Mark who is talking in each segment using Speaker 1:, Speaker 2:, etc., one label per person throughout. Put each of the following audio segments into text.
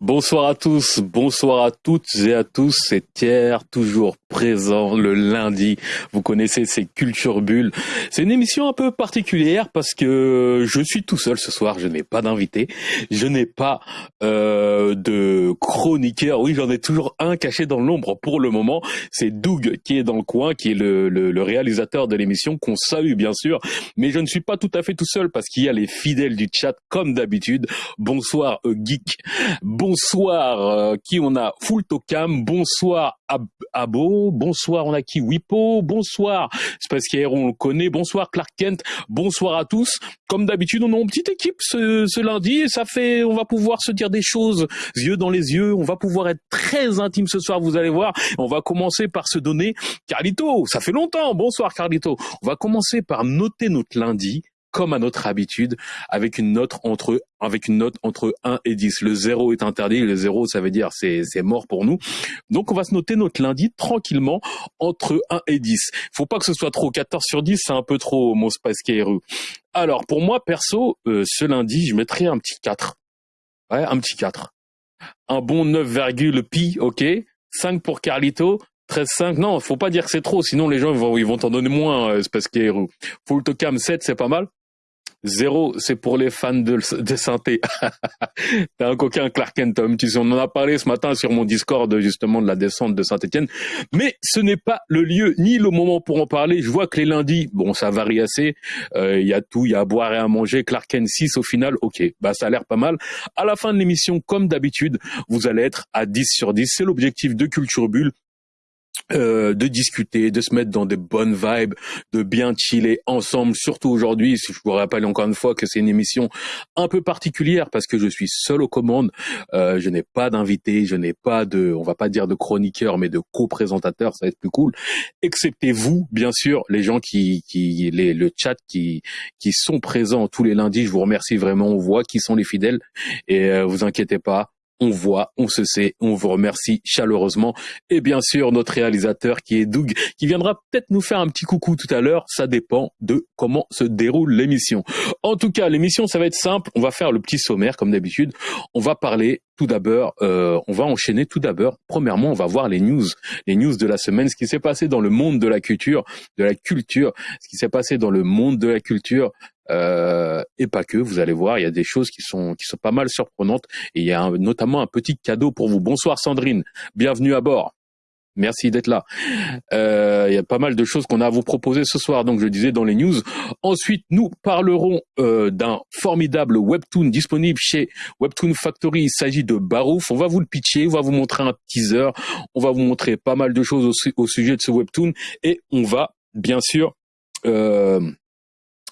Speaker 1: Bonsoir à tous, bonsoir à toutes et à tous, c'est Pierre, toujours présent le lundi. Vous connaissez ces cultures bulles. C'est une émission un peu particulière parce que je suis tout seul ce soir, je n'ai pas d'invité, je n'ai pas euh, de chroniqueur. Oui, j'en ai toujours un caché dans l'ombre pour le moment. C'est Doug qui est dans le coin, qui est le, le réalisateur de l'émission, qu'on salue bien sûr. Mais je ne suis pas tout à fait tout seul parce qu'il y a les fidèles du chat comme d'habitude. Bonsoir euh, geek. Bonsoir, euh, qui on a? Full Tocam, bonsoir Abo, bonsoir on a qui? Wipo, bonsoir. Space on le connaît, bonsoir Clark Kent, bonsoir à tous. Comme d'habitude, on a une petite équipe ce, ce, lundi ça fait, on va pouvoir se dire des choses yeux dans les yeux, on va pouvoir être très intime ce soir, vous allez voir. On va commencer par se donner Carlito, ça fait longtemps, bonsoir Carlito. On va commencer par noter notre lundi comme à notre habitude, avec une note entre avec une note entre 1 et 10. Le 0 est interdit, le 0 ça veut dire c'est c'est mort pour nous. Donc on va se noter notre lundi tranquillement entre 1 et 10. Faut pas que ce soit trop 14 sur 10, c'est un peu trop mon Space. Alors pour moi perso, euh, ce lundi, je mettrais un petit 4. Ouais, un petit 4. Un bon 9, pi, OK 5 pour Carlito, 13,5, non, faut pas dire que c'est trop, sinon les gens ils vont ils vont t'en donner moins, euh, Space. Full Tocam 7, c'est pas mal. Zéro, c'est pour les fans de, de synthé. T'es un coquin Clark Tom. Tu sais, on en a parlé ce matin sur mon Discord justement de la descente de Saint-Etienne. Mais ce n'est pas le lieu ni le moment pour en parler. Je vois que les lundis, bon, ça varie assez. Il euh, y a tout, il y a à boire et à manger. Clark Kent 6 au final, ok, bah ça a l'air pas mal. À la fin de l'émission, comme d'habitude, vous allez être à 10 sur 10. C'est l'objectif de Culture Bulle. Euh, de discuter, de se mettre dans des bonnes vibes, de bien chiller ensemble, surtout aujourd'hui. Je vous rappelle encore une fois que c'est une émission un peu particulière parce que je suis seul aux commandes. Euh, je n'ai pas d'invité, je n'ai pas de, on va pas dire de chroniqueur, mais de co-présentateur. Ça va être plus cool. Excepté vous, bien sûr, les gens qui, qui, les, le chat qui, qui sont présents tous les lundis. Je vous remercie vraiment. On voit qui sont les fidèles et euh, vous inquiétez pas on voit, on se sait, on vous remercie chaleureusement. Et bien sûr, notre réalisateur qui est Doug, qui viendra peut-être nous faire un petit coucou tout à l'heure. Ça dépend de comment se déroule l'émission. En tout cas, l'émission, ça va être simple. On va faire le petit sommaire, comme d'habitude. On va parler tout d'abord, euh, on va enchaîner tout d'abord. Premièrement, on va voir les news, les news de la semaine, ce qui s'est passé dans le monde de la culture, de la culture, ce qui s'est passé dans le monde de la culture euh, et pas que. Vous allez voir, il y a des choses qui sont qui sont pas mal surprenantes et il y a notamment un petit cadeau pour vous. Bonsoir Sandrine, bienvenue à bord. Merci d'être là. Euh, il y a pas mal de choses qu'on a à vous proposer ce soir, donc je disais dans les news. Ensuite, nous parlerons euh, d'un formidable webtoon disponible chez Webtoon Factory. Il s'agit de Barouf. On va vous le pitcher, on va vous montrer un teaser, on va vous montrer pas mal de choses au, sujet de ce webtoon et on va bien sûr euh,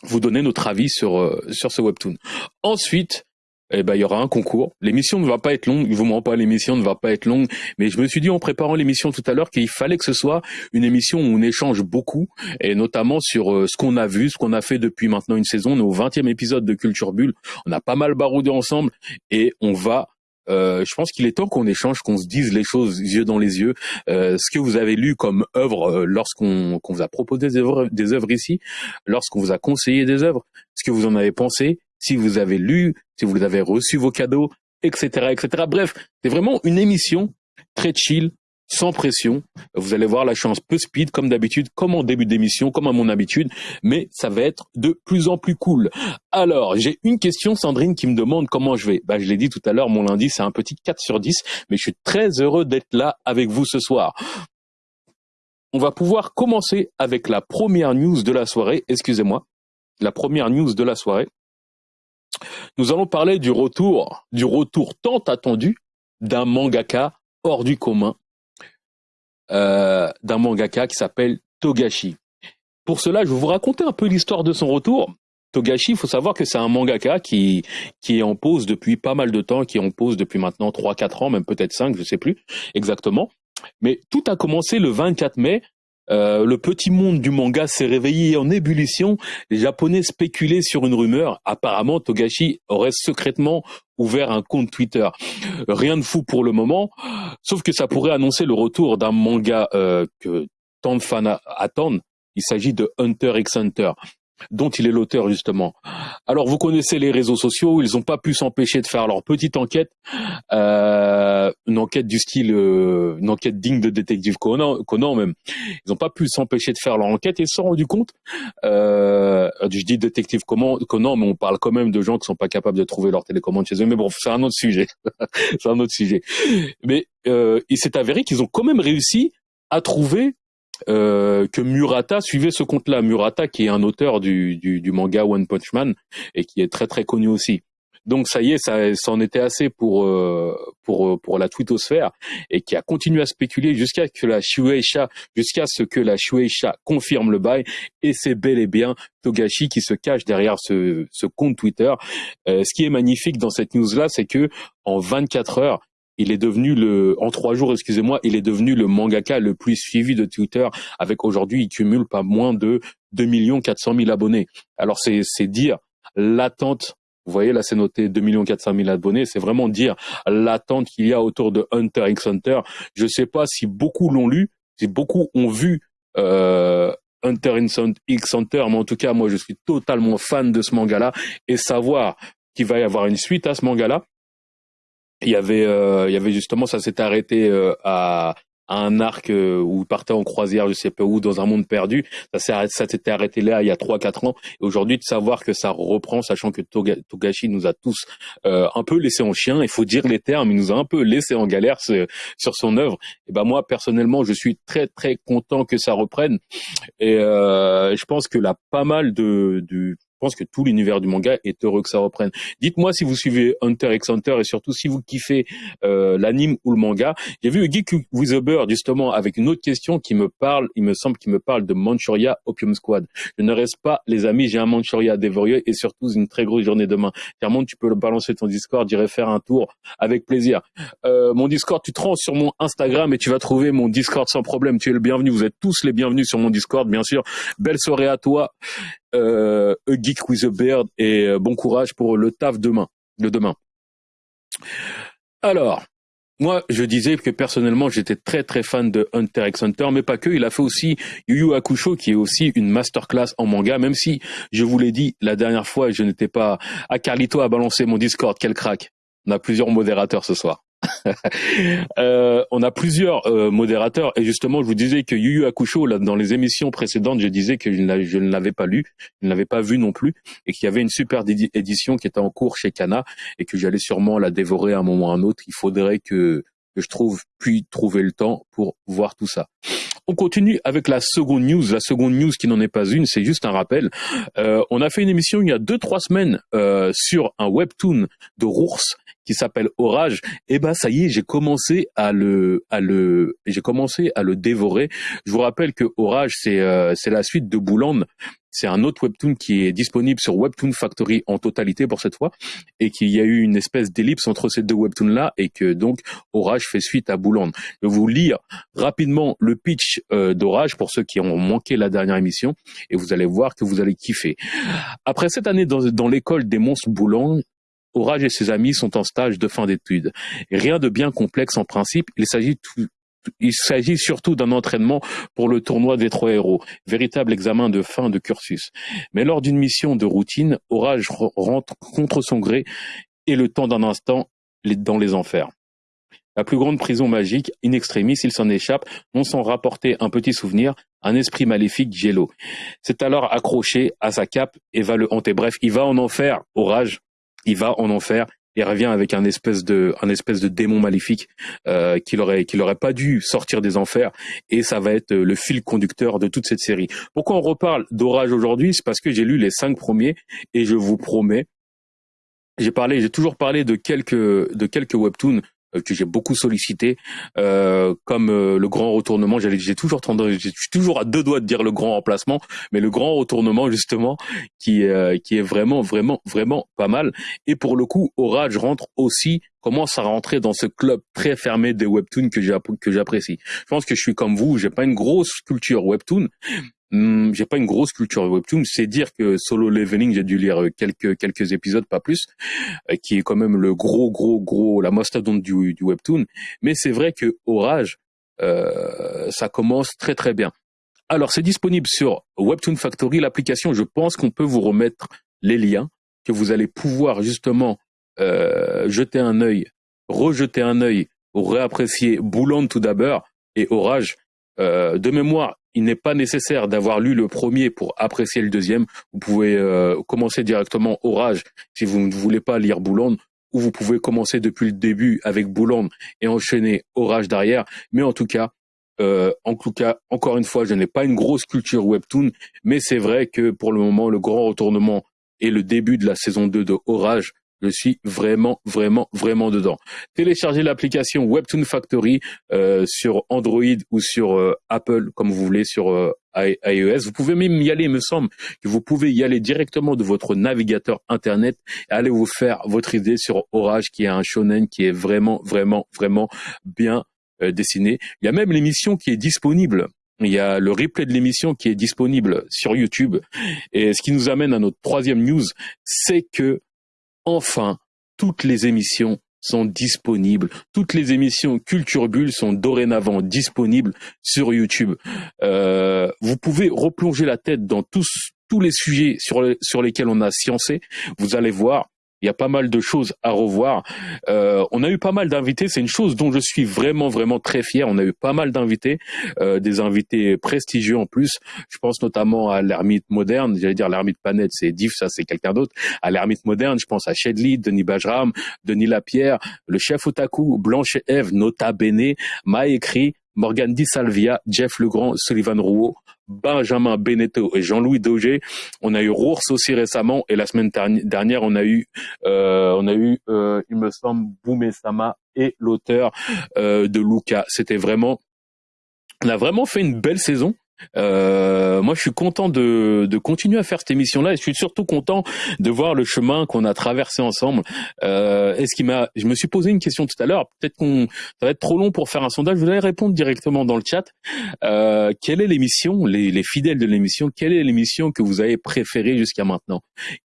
Speaker 1: vous donner notre avis sur euh, sur ce webtoon. Ensuite, eh ben il y aura un concours. L'émission ne va pas être longue, vous m'en pas l'émission ne va pas être longue, mais je me suis dit en préparant l'émission tout à l'heure qu'il fallait que ce soit une émission où on échange beaucoup et notamment sur euh, ce qu'on a vu, ce qu'on a fait depuis maintenant une saison, on est au 20e épisode de Culture Bulle. On a pas mal baroudé ensemble et on va euh, je pense qu'il est temps qu'on échange, qu'on se dise les choses yeux dans les yeux. Euh, ce que vous avez lu comme œuvre euh, lorsqu'on vous a proposé des œuvres, des œuvres ici, lorsqu'on vous a conseillé des œuvres, ce que vous en avez pensé, si vous avez lu, si vous avez reçu vos cadeaux, etc., etc. Bref, c'est vraiment une émission très chill, sans pression. Vous allez voir la chance peu speed, comme d'habitude, comme en début d'émission, comme à mon habitude, mais ça va être de plus en plus cool. Alors, j'ai une question, Sandrine, qui me demande comment je vais. Bah, je l'ai dit tout à l'heure, mon lundi, c'est un petit 4 sur 10, mais je suis très heureux d'être là avec vous ce soir. On va pouvoir commencer avec la première news de la soirée, excusez-moi, la première news de la soirée. Nous allons parler du retour, du retour tant attendu d'un mangaka hors du commun euh, d'un mangaka qui s'appelle Togashi. Pour cela, je vais vous raconter un peu l'histoire de son retour. Togashi, il faut savoir que c'est un mangaka qui, qui est en pause depuis pas mal de temps, qui est en pause depuis maintenant 3-4 ans, même peut-être 5, je sais plus exactement. Mais tout a commencé le 24 mai euh, le petit monde du manga s'est réveillé en ébullition. Les Japonais spéculaient sur une rumeur. Apparemment, Togashi aurait secrètement ouvert un compte Twitter. Rien de fou pour le moment, sauf que ça pourrait annoncer le retour d'un manga euh, que tant de fans attendent. Il s'agit de Hunter x Hunter. Dont il est l'auteur justement. Alors vous connaissez les réseaux sociaux, ils n'ont pas pu s'empêcher de faire leur petite enquête, euh, une enquête du style, euh, une enquête digne de détective Conan, Conan même. Ils n'ont pas pu s'empêcher de faire leur enquête et se sont rendus compte. Euh, je dis détective Conan, mais on parle quand même de gens qui sont pas capables de trouver leur télécommande chez eux. Mais bon, c'est un autre sujet. c'est un autre sujet. Mais euh, il s'est avéré qu'ils ont quand même réussi à trouver euh, que Murata suivait ce compte-là. Murata, qui est un auteur du, du, manga One Punch Man et qui est très très connu aussi. Donc ça y est, ça, en était assez pour euh, pour euh, pour la twittosphère et qui a continué à spéculer jusqu'à que la Shueisha, jusqu'à ce que la Shueisha confirme le bail et c'est bel et bien Togashi qui se cache derrière ce ce compte Twitter. ce qui est magnifique dans cette news là, c'est que en 24 heures, il est devenu le, en trois jours, excusez-moi, il est devenu le mangaka le plus suivi de Twitter avec aujourd'hui, il cumule pas moins de 2 400 000 abonnés. Alors c'est, c'est dire l'attente vous voyez, là, c'est noté 2 400 000 abonnés. C'est vraiment dire l'attente qu'il y a autour de Hunter x Hunter. Je sais pas si beaucoup l'ont lu, si beaucoup ont vu euh, Hunter x Hunter, mais en tout cas, moi, je suis totalement fan de ce manga-là. Et savoir qu'il va y avoir une suite à ce manga-là, il y avait, euh, il y avait justement, ça s'est arrêté euh, à, un arc euh, où il partait en croisière, je sais pas où, dans un monde perdu. Ça s'était arrêté là il y a trois quatre ans. Et aujourd'hui, de savoir que ça reprend, sachant que Togashi nous a tous un peu laissé en chien, il faut dire les termes, il nous a un peu laissé en galère sur son œuvre. Et ben moi, personnellement, je suis très très content que ça reprenne. Et je pense que là, pas mal de, de pense que tout l'univers du manga est heureux que ça reprenne. Dites-moi si vous suivez Hunter x Hunter et surtout si vous kiffez euh, l'anime ou le manga. J'ai vu Geek with a Bird justement avec une autre question qui me parle, il me semble qu'il me parle de Manchuria Opium Squad. Je ne reste pas, les amis, j'ai un Manchuria à et surtout une très grosse journée demain. Clairement, tu peux le balancer ton Discord, j'irai faire un tour avec plaisir. Euh, mon Discord, tu te rends sur mon Instagram et tu vas trouver mon Discord sans problème. Tu es le bienvenu. Vous êtes tous les bienvenus sur mon Discord, bien sûr. Belle soirée à toi euh, A Geek with a Beard et euh, bon courage pour le taf demain, de demain. Alors, moi, je disais que personnellement, j'étais très très fan de Hunter x Hunter, mais pas que. Il a fait aussi Yu Yu Hakusho, qui est aussi une masterclass en manga. Même si je vous l'ai dit la dernière fois, je n'étais pas. à Carlito a balancé mon Discord, quel crack. On a plusieurs modérateurs ce soir. euh, on a plusieurs euh, modérateurs et justement, je vous disais que Yu Yu Hakusho, là, dans les émissions précédentes, je disais que je ne l'avais pas lu, je ne l'avais pas vu non plus, et qu'il y avait une super édition qui était en cours chez Kana et que j'allais sûrement la dévorer à un moment ou à un autre. Il faudrait que, que je trouve puis trouver le temps pour voir tout ça. On continue avec la seconde news. La seconde news qui n'en est pas une, c'est juste un rappel. Euh, on a fait une émission il y a deux trois semaines euh, sur un webtoon de Rours qui s'appelle Orage. Et eh ben ça y est, j'ai commencé à le à le j'ai commencé à le dévorer. Je vous rappelle que Orage c'est euh, c'est la suite de Bouland c'est un autre webtoon qui est disponible sur Webtoon Factory en totalité pour cette fois, et qu'il y a eu une espèce d'ellipse entre ces deux webtoons-là, et que donc Orage fait suite à Bouland. Je vais vous lire rapidement le pitch euh, d'Orage pour ceux qui ont manqué la dernière émission, et vous allez voir que vous allez kiffer. Après cette année dans, dans l'école des monstres Boulang, Orage et ses amis sont en stage de fin d'études. Rien de bien complexe en principe, il s'agit surtout d'un entraînement pour le tournoi des trois héros, véritable examen de fin de cursus. Mais lors d'une mission de routine, Orage rentre contre son gré et le temps d'un instant dans les enfers. La plus grande prison magique, in extremis, il s'en échappe, non sans rapporter un petit souvenir, un esprit maléfique, Jello. C'est alors accroché à sa cape et va le hanter. Bref, il va en enfer, Orage, il va en enfer il revient avec un espèce de un espèce de démon maléfique euh, qu'il aurait qu'il pas dû sortir des enfers et ça va être le fil conducteur de toute cette série. Pourquoi on reparle d'Orage aujourd'hui? C'est parce que j'ai lu les cinq premiers et je vous promets j'ai parlé, j'ai toujours parlé de quelques de quelques webtoons euh, que j'ai beaucoup sollicité, euh, comme euh, le grand retournement. J'ai toujours tendance, je suis toujours à deux doigts de dire le grand remplacement, mais le grand retournement justement, qui qui est vraiment vraiment vraiment pas mal. Et pour le coup, Orage rentre aussi commence à rentrer dans ce club très fermé des webtoons que j'apprécie. Je pense que je suis comme vous, j'ai pas une grosse culture webtoon, Hmm, j'ai pas une grosse culture webtoon, c'est dire que Solo Leveling, j'ai dû lire quelques quelques épisodes, pas plus, euh, qui est quand même le gros gros gros la mastodonte du, du webtoon. Mais c'est vrai que Orage, euh, ça commence très très bien. Alors, c'est disponible sur Webtoon Factory, l'application. Je pense qu'on peut vous remettre les liens que vous allez pouvoir justement euh, jeter un œil, rejeter un œil, réapprécier Boulogne tout d'abord et Orage. Euh, de mémoire, il n'est pas nécessaire d'avoir lu le premier pour apprécier le deuxième. Vous pouvez euh, commencer directement Orage si vous ne voulez pas lire Boulogne, ou vous pouvez commencer depuis le début avec Boulogne et enchaîner Orage derrière. Mais en tout cas, euh, en cas, encore une fois, je n'ai pas une grosse culture webtoon, mais c'est vrai que pour le moment, le grand retournement et le début de la saison 2 de Orage je suis vraiment, vraiment, vraiment dedans. Téléchargez l'application Webtoon Factory euh, sur Android ou sur euh, Apple, comme vous voulez, sur euh, iOS. Vous pouvez même y aller, il me semble que vous pouvez y aller directement de votre navigateur Internet et aller vous faire votre idée sur Orage, qui est un shonen qui est vraiment, vraiment, vraiment bien dessiné. Il y a même l'émission qui est disponible il y a le replay de l'émission qui est disponible sur YouTube. Et ce qui nous amène à notre troisième news, c'est que enfin, toutes les émissions sont disponibles. Toutes les émissions Culture Bulle sont dorénavant disponibles sur YouTube. Euh, vous pouvez replonger la tête dans tous tous les sujets sur, sur lesquels on a sciencé. Vous allez voir, il y a pas mal de choses à revoir. Euh, on a eu pas mal d'invités. C'est une chose dont je suis vraiment, vraiment très fier. On a eu pas mal d'invités, euh, des invités prestigieux en plus. Je pense notamment à l'ermite moderne. J'allais dire l'ermite Panette, c'est Div, ça c'est quelqu'un d'autre. À l'ermite moderne, je pense à Shedley, Denis Bajram, Denis Lapierre, le chef Otaku, Blanche Eve, Nota Bene, Maécrit, Morgan Di Salvia, Jeff Legrand, Sullivan Rouault, Benjamin Beneteau et Jean-Louis Daugé. On a eu Rours aussi récemment et la semaine dernière on a eu euh, on a eu euh, il me semble Boumé Sama et l'auteur euh, de Luca. C'était vraiment on a vraiment fait une belle saison. Euh, moi, je suis content de, de continuer à faire cette émission-là et je suis surtout content de voir le chemin qu'on a traversé ensemble. Euh, est-ce qui m'a, je me suis posé une question tout à l'heure. Peut-être qu'on, ça va être trop long pour faire un sondage. Vous allez répondre directement dans le chat. Euh, quelle est l'émission, les, les fidèles de l'émission, quelle est l'émission que vous avez préférée jusqu'à maintenant?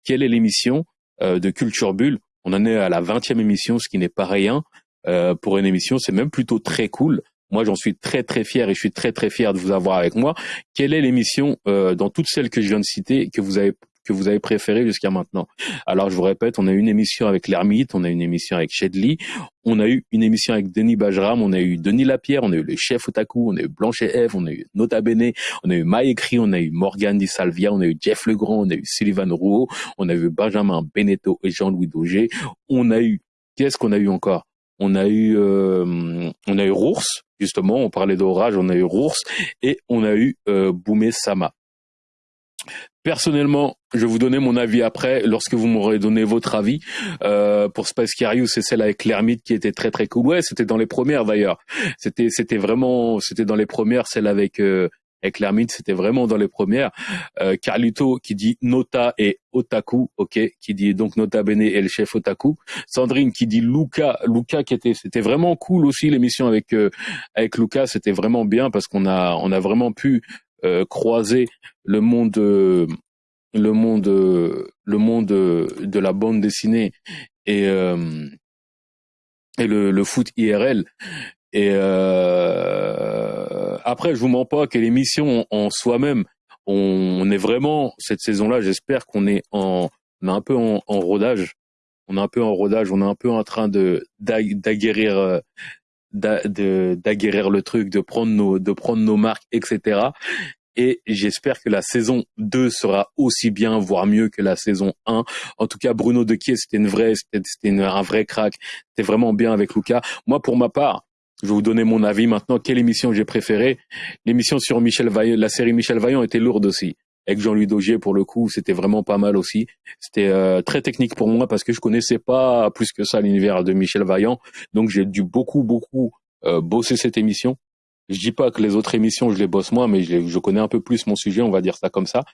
Speaker 1: Quelle est l'émission euh, de Culture Bulle? On en est à la 20e émission, ce qui n'est pas rien. Euh, pour une émission, c'est même plutôt très cool. Moi, j'en suis très très fier et je suis très très fier de vous avoir avec moi. Quelle est l'émission euh, dans toutes celles que je viens de citer que vous avez que vous avez préféré jusqu'à maintenant Alors, je vous répète, on a eu une émission avec l'Ermite, on a eu une émission avec Shedley, on a eu une émission avec Denis Bajram, on a eu Denis Lapierre, on a eu le chef Otaku, on a eu Blanche et Eve, on a eu Nota Bene, on a eu Maïkri, on a eu Morgan Di Salvia, on a eu Jeff Legrand, on a eu Sullivan Rouault, on a eu Benjamin Beneteau et Jean-Louis Daugé, on a eu, qu'est-ce qu'on a eu encore on a eu euh, on a eu Rours justement on parlait d'orage on a eu Rours et on a eu euh, Boumé Sama Personnellement, je vous donner mon avis après, lorsque vous m'aurez donné votre avis. Euh, pour Space c'est celle avec l'ermite qui était très très cool. Ouais, c'était dans les premières d'ailleurs. C'était c'était vraiment c'était dans les premières, celle avec euh, avec l'ermite, c'était vraiment dans les premières. Euh, Carlito qui dit Nota et Otaku, ok, qui dit donc Nota Bene et le chef Otaku. Sandrine qui dit Luca, Luca qui était, c'était vraiment cool aussi l'émission avec euh, avec Luca, c'était vraiment bien parce qu'on a on a vraiment pu euh, croiser le monde euh, le monde le monde de la bande dessinée et et le, le foot IRL et euh, après, je vous mens pas que l'émission en, soi-même, on, est vraiment cette saison-là. J'espère qu'on est en, on est un peu en, rodage. On est un peu en rodage. On est un peu en train de d'aguerrir, euh, d'aguerrir le truc, de prendre nos, de prendre nos marques, etc. Et j'espère que la saison 2 sera aussi bien, voire mieux que la saison 1. En tout cas, Bruno Dequier, c'était une vraie, c'était un vrai crack. C'était vraiment bien avec Lucas. Moi, pour ma part, je vais vous donner mon avis maintenant. Quelle émission j'ai préférée? L'émission sur Michel Vaillant, la série Michel Vaillant était lourde aussi. Avec Jean-Louis Daugier, pour le coup, c'était vraiment pas mal aussi. C'était euh, très technique pour moi parce que je connaissais pas plus que ça l'univers de Michel Vaillant. Donc j'ai dû beaucoup, beaucoup euh, bosser cette émission. Je dis pas que les autres émissions, je les bosse moins, mais je, je, connais un peu plus mon sujet, on va dire ça comme ça.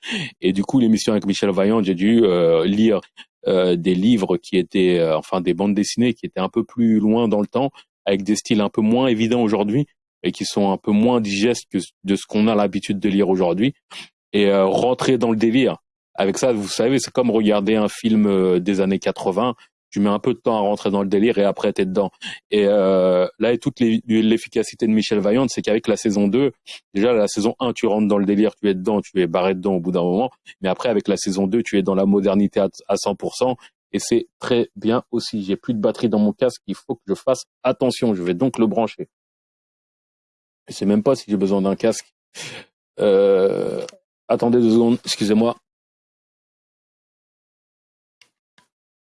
Speaker 1: Et du coup, l'émission avec Michel Vaillant, j'ai dû euh, lire des livres qui étaient, enfin des bandes dessinées qui étaient un peu plus loin dans le temps, avec des styles un peu moins évidents aujourd'hui et qui sont un peu moins digestes que de ce qu'on a l'habitude de lire aujourd'hui et euh, rentrer dans le délire. Avec ça, vous savez, c'est comme regarder un film euh, des années 80. tu mets un peu de temps à rentrer dans le délire et après t'es dedans. Et euh, là, et toute l'efficacité de Michel Vaillant, c'est qu'avec la saison 2, déjà la saison 1, tu rentres dans le délire, tu es dedans, tu es barré dedans au bout d'un moment. Mais après, avec la saison 2, tu es dans la modernité à, 100%. Et c'est très bien aussi. J'ai plus de batterie dans mon casque, il faut que je fasse attention. Je vais donc le brancher. Je sais même pas si j'ai besoin d'un casque. Euh, attendez deux secondes, excusez-moi.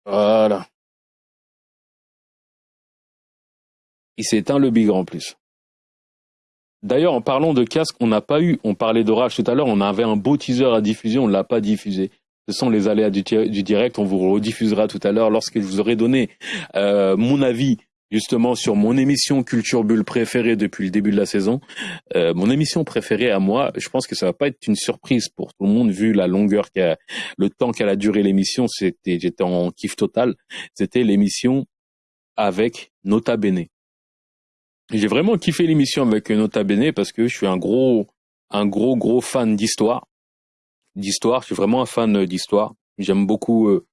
Speaker 1: Voilà. Il s'est éteint le bigre en plus. D'ailleurs, en parlant de casque, on n'a pas eu, on parlait d'orage tout à l'heure, on avait un beau teaser à diffuser, on ne l'a pas diffusé. Ce sont les aléas du, direct, on vous rediffusera tout à l'heure lorsque je vous aurai donné euh, mon avis justement sur mon émission Culture Bulle préférée depuis le début de la saison. Euh, mon émission préférée à moi, je pense que ça va pas être une surprise pour tout le monde vu la longueur qu'a, le temps qu'elle a duré l'émission, j'étais en kiff total. C'était l'émission avec Nota Bene. J'ai vraiment kiffé l'émission avec Nota Bene parce que je suis un gros, un gros, gros fan d'histoire. D'histoire, je suis vraiment un fan d'histoire. J'aime beaucoup euh,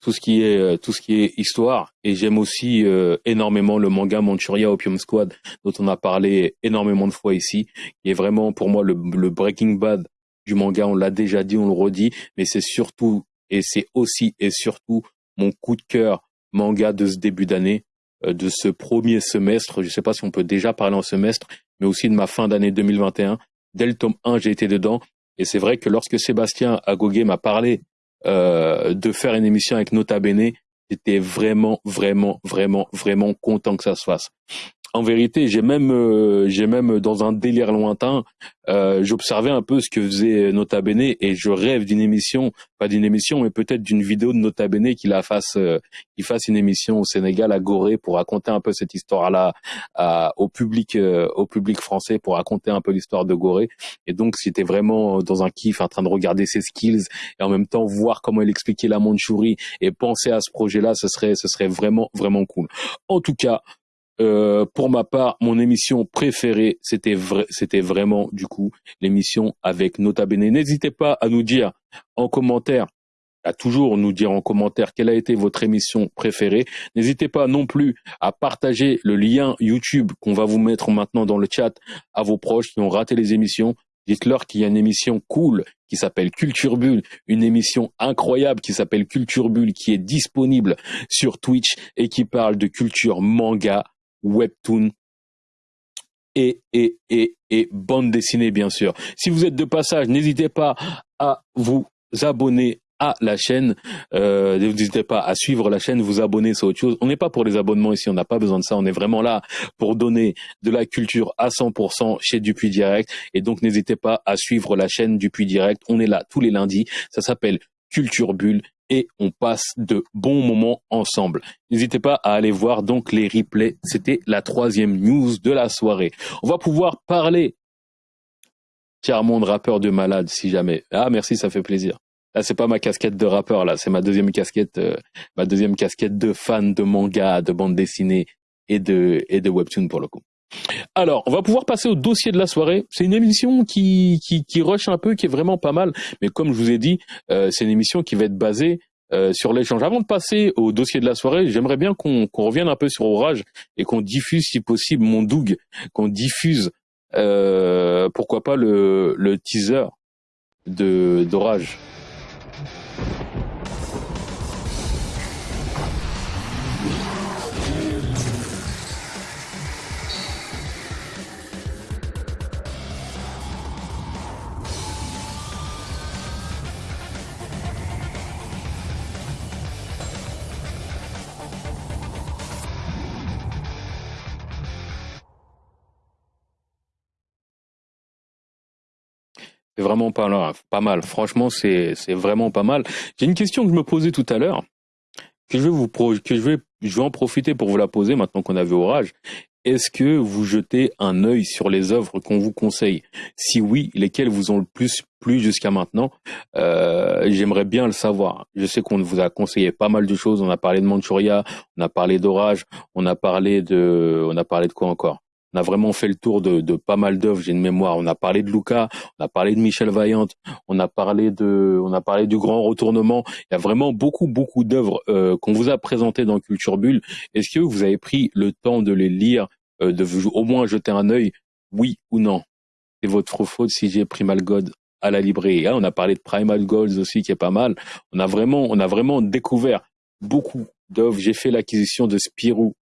Speaker 1: tout ce qui est euh, tout ce qui est histoire et j'aime aussi euh, énormément le manga Manchuria Opium Squad dont on a parlé énormément de fois ici qui est vraiment pour moi le, le Breaking Bad du manga on l'a déjà dit on le redit mais c'est surtout et c'est aussi et surtout mon coup de cœur manga de ce début d'année euh, de ce premier semestre. Je ne sais pas si on peut déjà parler en semestre, mais aussi de ma fin d'année 2021. Dès le tome 1, j'ai été dedans. Et c'est vrai que lorsque Sébastien Agogé m'a parlé euh, de faire une émission avec Nota Bene, j'étais vraiment, vraiment, vraiment, vraiment content que ça se fasse en vérité, j'ai même, euh, j'ai même dans un délire lointain, euh, j'observais un peu ce que faisait Nota Bene et je rêve d'une émission, pas d'une émission, mais peut-être d'une vidéo de Nota Bene qui la fasse, euh, qui fasse une émission au Sénégal à Gorée pour raconter un peu cette histoire-là au public, au public français pour raconter un peu l'histoire de Gorée. Et donc, c'était vraiment dans un kiff, en train de regarder ses skills et en même temps voir comment il expliquait la Mandchourie et penser à ce projet-là, ce serait, ce serait vraiment, vraiment cool. En tout cas, euh, pour ma part, mon émission préférée, c'était c'était vraiment du coup l'émission avec Nota Bene. N'hésitez pas à nous dire en commentaire, à toujours nous dire en commentaire quelle a été votre émission préférée. N'hésitez pas non plus à partager le lien YouTube qu'on va vous mettre maintenant dans le chat à vos proches qui ont raté les émissions. Dites-leur qu'il y a une émission cool qui s'appelle Culture Bulle, une émission incroyable qui s'appelle Culture Bulle qui est disponible sur Twitch et qui parle de culture manga, webtoon et, et, et, bande dessinée, bien sûr. Si vous êtes de passage, n'hésitez pas à vous abonner à la chaîne. Euh, n'hésitez pas à suivre la chaîne, vous abonner, c'est autre chose. On n'est pas pour les abonnements ici, on n'a pas besoin de ça. On est vraiment là pour donner de la culture à 100% chez Dupuis Direct. Et donc, n'hésitez pas à suivre la chaîne Dupuis Direct. On est là tous les lundis. Ça s'appelle Culture Bulle et on passe de bons moments ensemble. N'hésitez pas à aller voir donc les replays. C'était la troisième news de la soirée. On va pouvoir parler monde rappeur de malade si jamais. Ah merci, ça fait plaisir. Là c'est pas ma casquette de rappeur là, c'est ma deuxième casquette, euh, ma deuxième casquette de fan de manga, de bande dessinée et de et de webtoon pour le coup. Alors, on va pouvoir passer au dossier de la soirée. C'est une émission qui, qui, qui rush un peu, qui est vraiment pas mal. Mais comme je vous ai dit, euh, c'est une émission qui va être basée euh, sur l'échange. Avant de passer au dossier de la soirée, j'aimerais bien qu'on revienne un peu sur Orage et qu'on diffuse, si possible, mon Doug, qu'on diffuse, euh, pourquoi pas le, le teaser d'Orage. Vraiment pas mal. Franchement, c'est c'est vraiment pas mal. J'ai une question que je me posais tout à l'heure, que je vais vous que je vais je vais en profiter pour vous la poser maintenant qu'on a vu Orage. Est-ce que vous jetez un œil sur les œuvres qu'on vous conseille? Si oui, lesquelles vous ont le plus plu jusqu'à maintenant? Euh, J'aimerais bien le savoir. Je sais qu'on vous a conseillé pas mal de choses. On a parlé de Manchuria, on a parlé d'Orage, on a parlé de, on a parlé de quoi encore? On a vraiment fait le tour de, de pas mal d'œuvres. J'ai une mémoire. On a parlé de Luca, on a parlé de Michel Vaillant, on a parlé de, on a parlé du Grand Retournement. Il y a vraiment beaucoup, beaucoup d'œuvres euh, qu'on vous a présentées dans Culture Bulle. Est-ce que vous avez pris le temps de les lire, euh, de au moins jeter un œil, oui ou non? C'est votre faute si j'ai pris mal God à la librairie. Hein, on a parlé de Primal Goals aussi, qui est pas mal. On a vraiment, on a vraiment découvert beaucoup d'œuvres. J'ai fait l'acquisition de Spirou.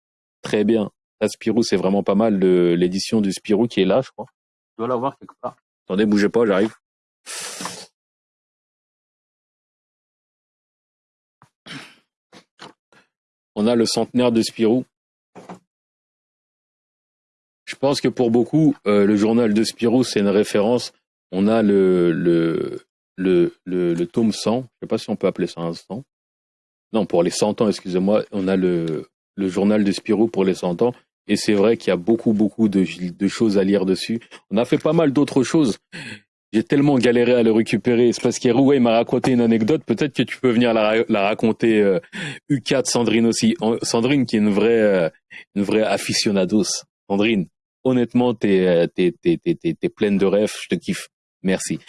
Speaker 1: Très bien. La Spirou, c'est vraiment pas mal. L'édition du Spirou qui est là, je crois. Je dois l'avoir quelque part. Attendez, bougez pas, j'arrive. On a le centenaire de Spirou. Je pense que pour beaucoup, euh, le journal de Spirou, c'est une référence on a le, le, le, le, tome 100, je ne sais pas si on peut appeler ça un 100. Non, pour les 100 ans, excusez-moi, on a le, le journal de Spirou pour les 100 ans. Et c'est vrai qu'il y a beaucoup, beaucoup de, choses à lire dessus. On a fait pas mal d'autres choses. J'ai tellement galéré à le récupérer. C'est parce qu'Eroué m'a raconté une anecdote. Peut-être que tu peux venir la, raconter, euh, U4 Sandrine aussi. Sandrine qui est une vraie, euh, une vraie aficionados. Sandrine, honnêtement, t'es, euh, t'es, t'es, t'es pleine de rêves. Je te kiffe. Merci.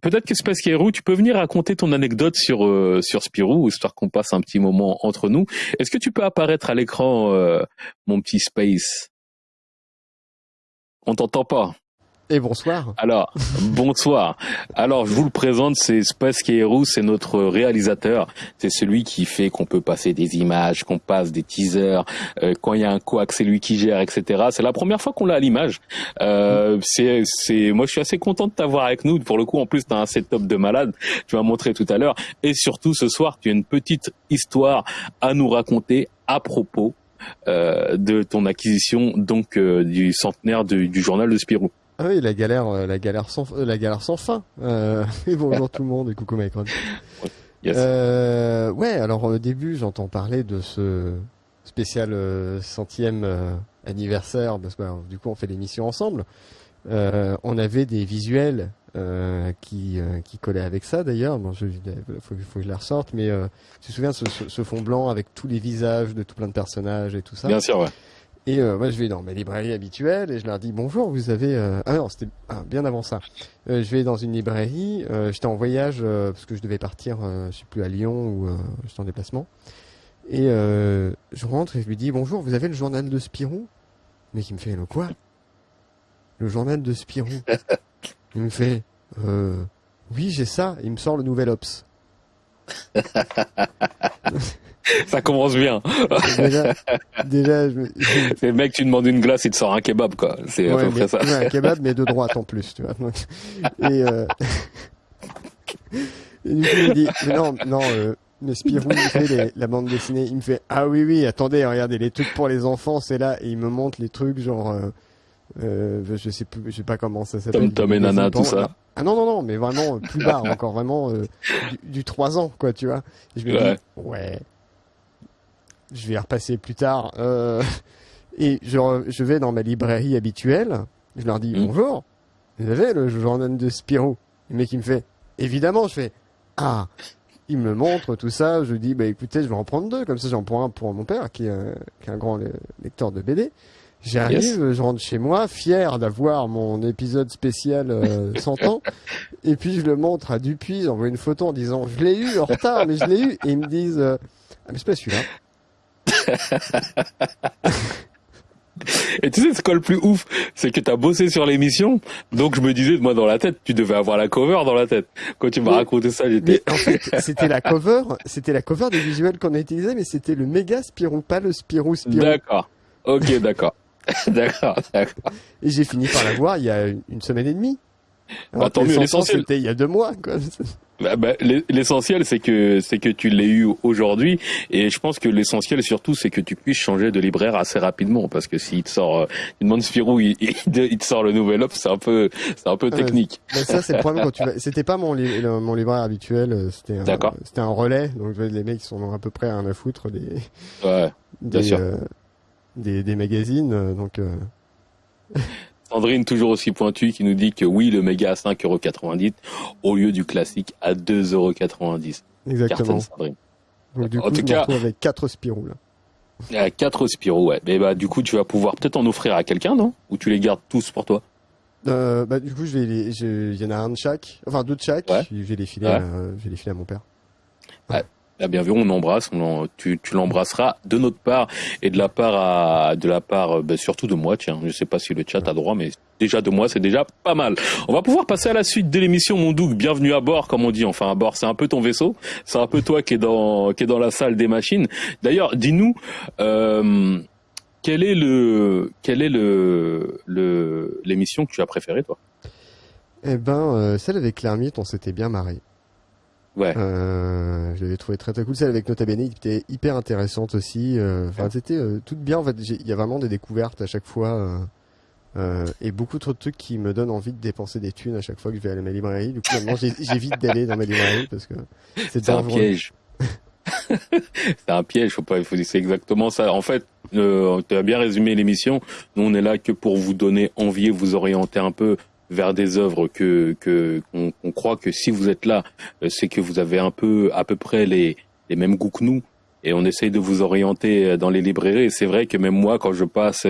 Speaker 1: Peut-être que Space tu peux venir raconter ton anecdote sur euh, sur Spirou, histoire qu'on passe un petit moment entre nous. Est-ce que tu peux apparaître à l'écran, euh, mon petit Space? On t'entend pas.
Speaker 2: Et bonsoir.
Speaker 1: Alors, bonsoir. Alors, je vous le présente, c'est Space Kairu, c'est notre réalisateur. C'est celui qui fait qu'on peut passer des images, qu'on passe des teasers. Euh, quand il y a un coax, c'est lui qui gère, etc. C'est la première fois qu'on l'a à l'image. Euh, c'est, c'est, moi, je suis assez content de t'avoir avec nous. Pour le coup, en plus, tu as un setup de malade. Tu vas montrer tout à l'heure. Et surtout, ce soir, tu as une petite histoire à nous raconter à propos euh, de ton acquisition donc euh, du centenaire du journal de Spirou.
Speaker 2: Ah oui, la galère, euh, la galère sans, euh, la galère sans fin. Euh, et bonjour tout le monde et coucou Mike yes. euh, ouais, alors au début, j'entends parler de ce spécial euh, centième anniversaire parce que bah, du coup, on fait l'émission ensemble. on avait des visuels qui qui collaient avec ça d'ailleurs. Bon, je, faut, faut que je la ressorte, mais tu te souviens ce, ce, ce, fond blanc avec tous les visages de tout plein de personnages et tout ça?
Speaker 1: Bien sûr, ouais.
Speaker 2: Et euh, moi, je vais dans ma librairie habituelle et je leur dis bonjour. Vous avez euh... ah non, c'était ah, bien avant ça. Euh, je vais dans une librairie. Euh, j'étais en voyage euh, parce que je devais partir, je sais plus à Lyon ou j'étais en déplacement. Et je rentre et je lui dis bonjour. Vous avez le journal de Spirou? Mais qui me fait le quoi? Le journal de Spirou? Il me fait oui, j'ai ça. Il me sort le nouvel Ops.
Speaker 1: ça commence bien.
Speaker 2: déjà, déjà je
Speaker 1: c'est le mec, tu demandes une glace, il te sort un kebab, quoi. C'est à peu près ça.
Speaker 2: un kebab, mais de droite en plus, tu vois. et, euh... et du coup, il me dit, mais non, non, euh, mais Spirou, il fait les, la bande dessinée, il me fait, ah oui, oui, attendez, regardez, les trucs pour les enfants, c'est là, et il me montre les trucs, genre, euh, euh, je sais plus, je sais pas comment ça s'appelle.
Speaker 1: Tom Tom et Nana, tout ça.
Speaker 2: Ah non, non, non, mais vraiment, plus bas encore, vraiment, euh, du, du 3 ans, quoi, tu vois. Et je me ouais. dis, ouais, je vais y repasser plus tard. Euh, et je, je, vais dans ma librairie habituelle. Je leur dis mmh. bonjour. Vous avez le journal de Spirou Le mec il me fait évidemment. Je fais ah. Il me montre tout ça. Je dis bah écoutez, je vais en prendre deux. Comme ça, j'en prends un pour mon père qui est, un, qui est un grand lecteur de BD. J'arrive, yes. je rentre chez moi, fier d'avoir mon épisode spécial euh, 100 ans, et puis je le montre à Dupuis, j'envoie une photo en disant je l'ai eu en retard, mais je l'ai eu, et ils me disent euh, ah mais c'est pas celui-là.
Speaker 1: Et tu sais, ce quoi le plus ouf C'est que tu as bossé sur l'émission, donc je me disais, moi, dans la tête, tu devais avoir la cover dans la tête. Quand tu m'as oui. raconté ça, j'étais...
Speaker 2: En fait, c'était la cover, c'était la cover des visuels qu'on a utilisé, mais c'était le méga Spirou, pas le Spirou Spirou.
Speaker 1: D'accord. Ok, d'accord. d'accord, d'accord.
Speaker 2: Et j'ai fini par la voir il y a une semaine et demie.
Speaker 1: Bah, tant mieux, l'essentiel.
Speaker 2: C'était il y a deux mois, quoi.
Speaker 1: Bah, bah, l'essentiel c'est que c'est que tu l'aies eu aujourd'hui et je pense que l'essentiel surtout c'est que tu puisses changer de libraire assez rapidement parce que s'il te sort euh, une demande Spirou il, te sort le nouvel offre c'est un peu c'est un peu technique.
Speaker 2: Euh, ça c'est le problème quand tu vas c'était pas mon li mon libraire habituel euh, c'était un c'était un relais donc les mecs sont à peu près à un à foutre des
Speaker 1: ouais, bien
Speaker 2: des,
Speaker 1: sûr.
Speaker 2: Euh, des, des magazines donc
Speaker 1: Sandrine, toujours aussi pointue, qui nous dit que oui, le méga à 5,90€ au lieu du classique à 2,90€.
Speaker 2: Exactement. Donc, du coup, en tout cas, avec 4 Spirou là.
Speaker 1: a quatre Spiro, ouais. Et bah du coup, tu vas pouvoir peut-être en offrir à quelqu'un, non? Ou tu les gardes tous pour toi?
Speaker 2: Euh, bah, du coup, je vais les, il y en a un de chaque, enfin deux de chaque. Je vais les filer, à, je vais les filer à mon père.
Speaker 1: Ouais. Ah, bien vu, on embrasse, on tu, tu l'embrasseras de notre part et de la part à, de la part, bah, surtout de moi. Tiens, je sais pas si le chat a droit, mais déjà de moi, c'est déjà pas mal. On va pouvoir passer à la suite de l'émission, mon Doug. Bienvenue à bord, comme on dit. Enfin, à bord, c'est un peu ton vaisseau. C'est un peu toi qui est dans, qui est dans la salle des machines. D'ailleurs, dis-nous, euh, quel est le, quel est le, l'émission que tu as préférée, toi?
Speaker 2: Eh ben, euh, celle avec l'ermite, on s'était bien marré.
Speaker 1: Ouais.
Speaker 2: Euh, je l'avais trouvé très très cool. Celle avec Nota Bene était hyper intéressante aussi. Euh, enfin, c'était euh, tout bien. En fait, il y a vraiment des découvertes à chaque fois. Euh, et beaucoup trop de trucs qui me donnent envie de dépenser des thunes à chaque fois que je vais aller à ma librairie. Du coup, maintenant, j'évite d'aller dans ma librairie parce que
Speaker 1: c'est un piège. c'est un piège, faut pas, il faut c'est exactement ça. En fait, euh, tu as bien résumé l'émission. Nous, on est là que pour vous donner envie et vous orienter un peu vers des œuvres que que qu'on croit que si vous êtes là, euh, c'est que vous avez un peu à peu près les les mêmes goûts que nous et on essaye de vous orienter euh, dans les librairies. C'est vrai que même moi, quand je passe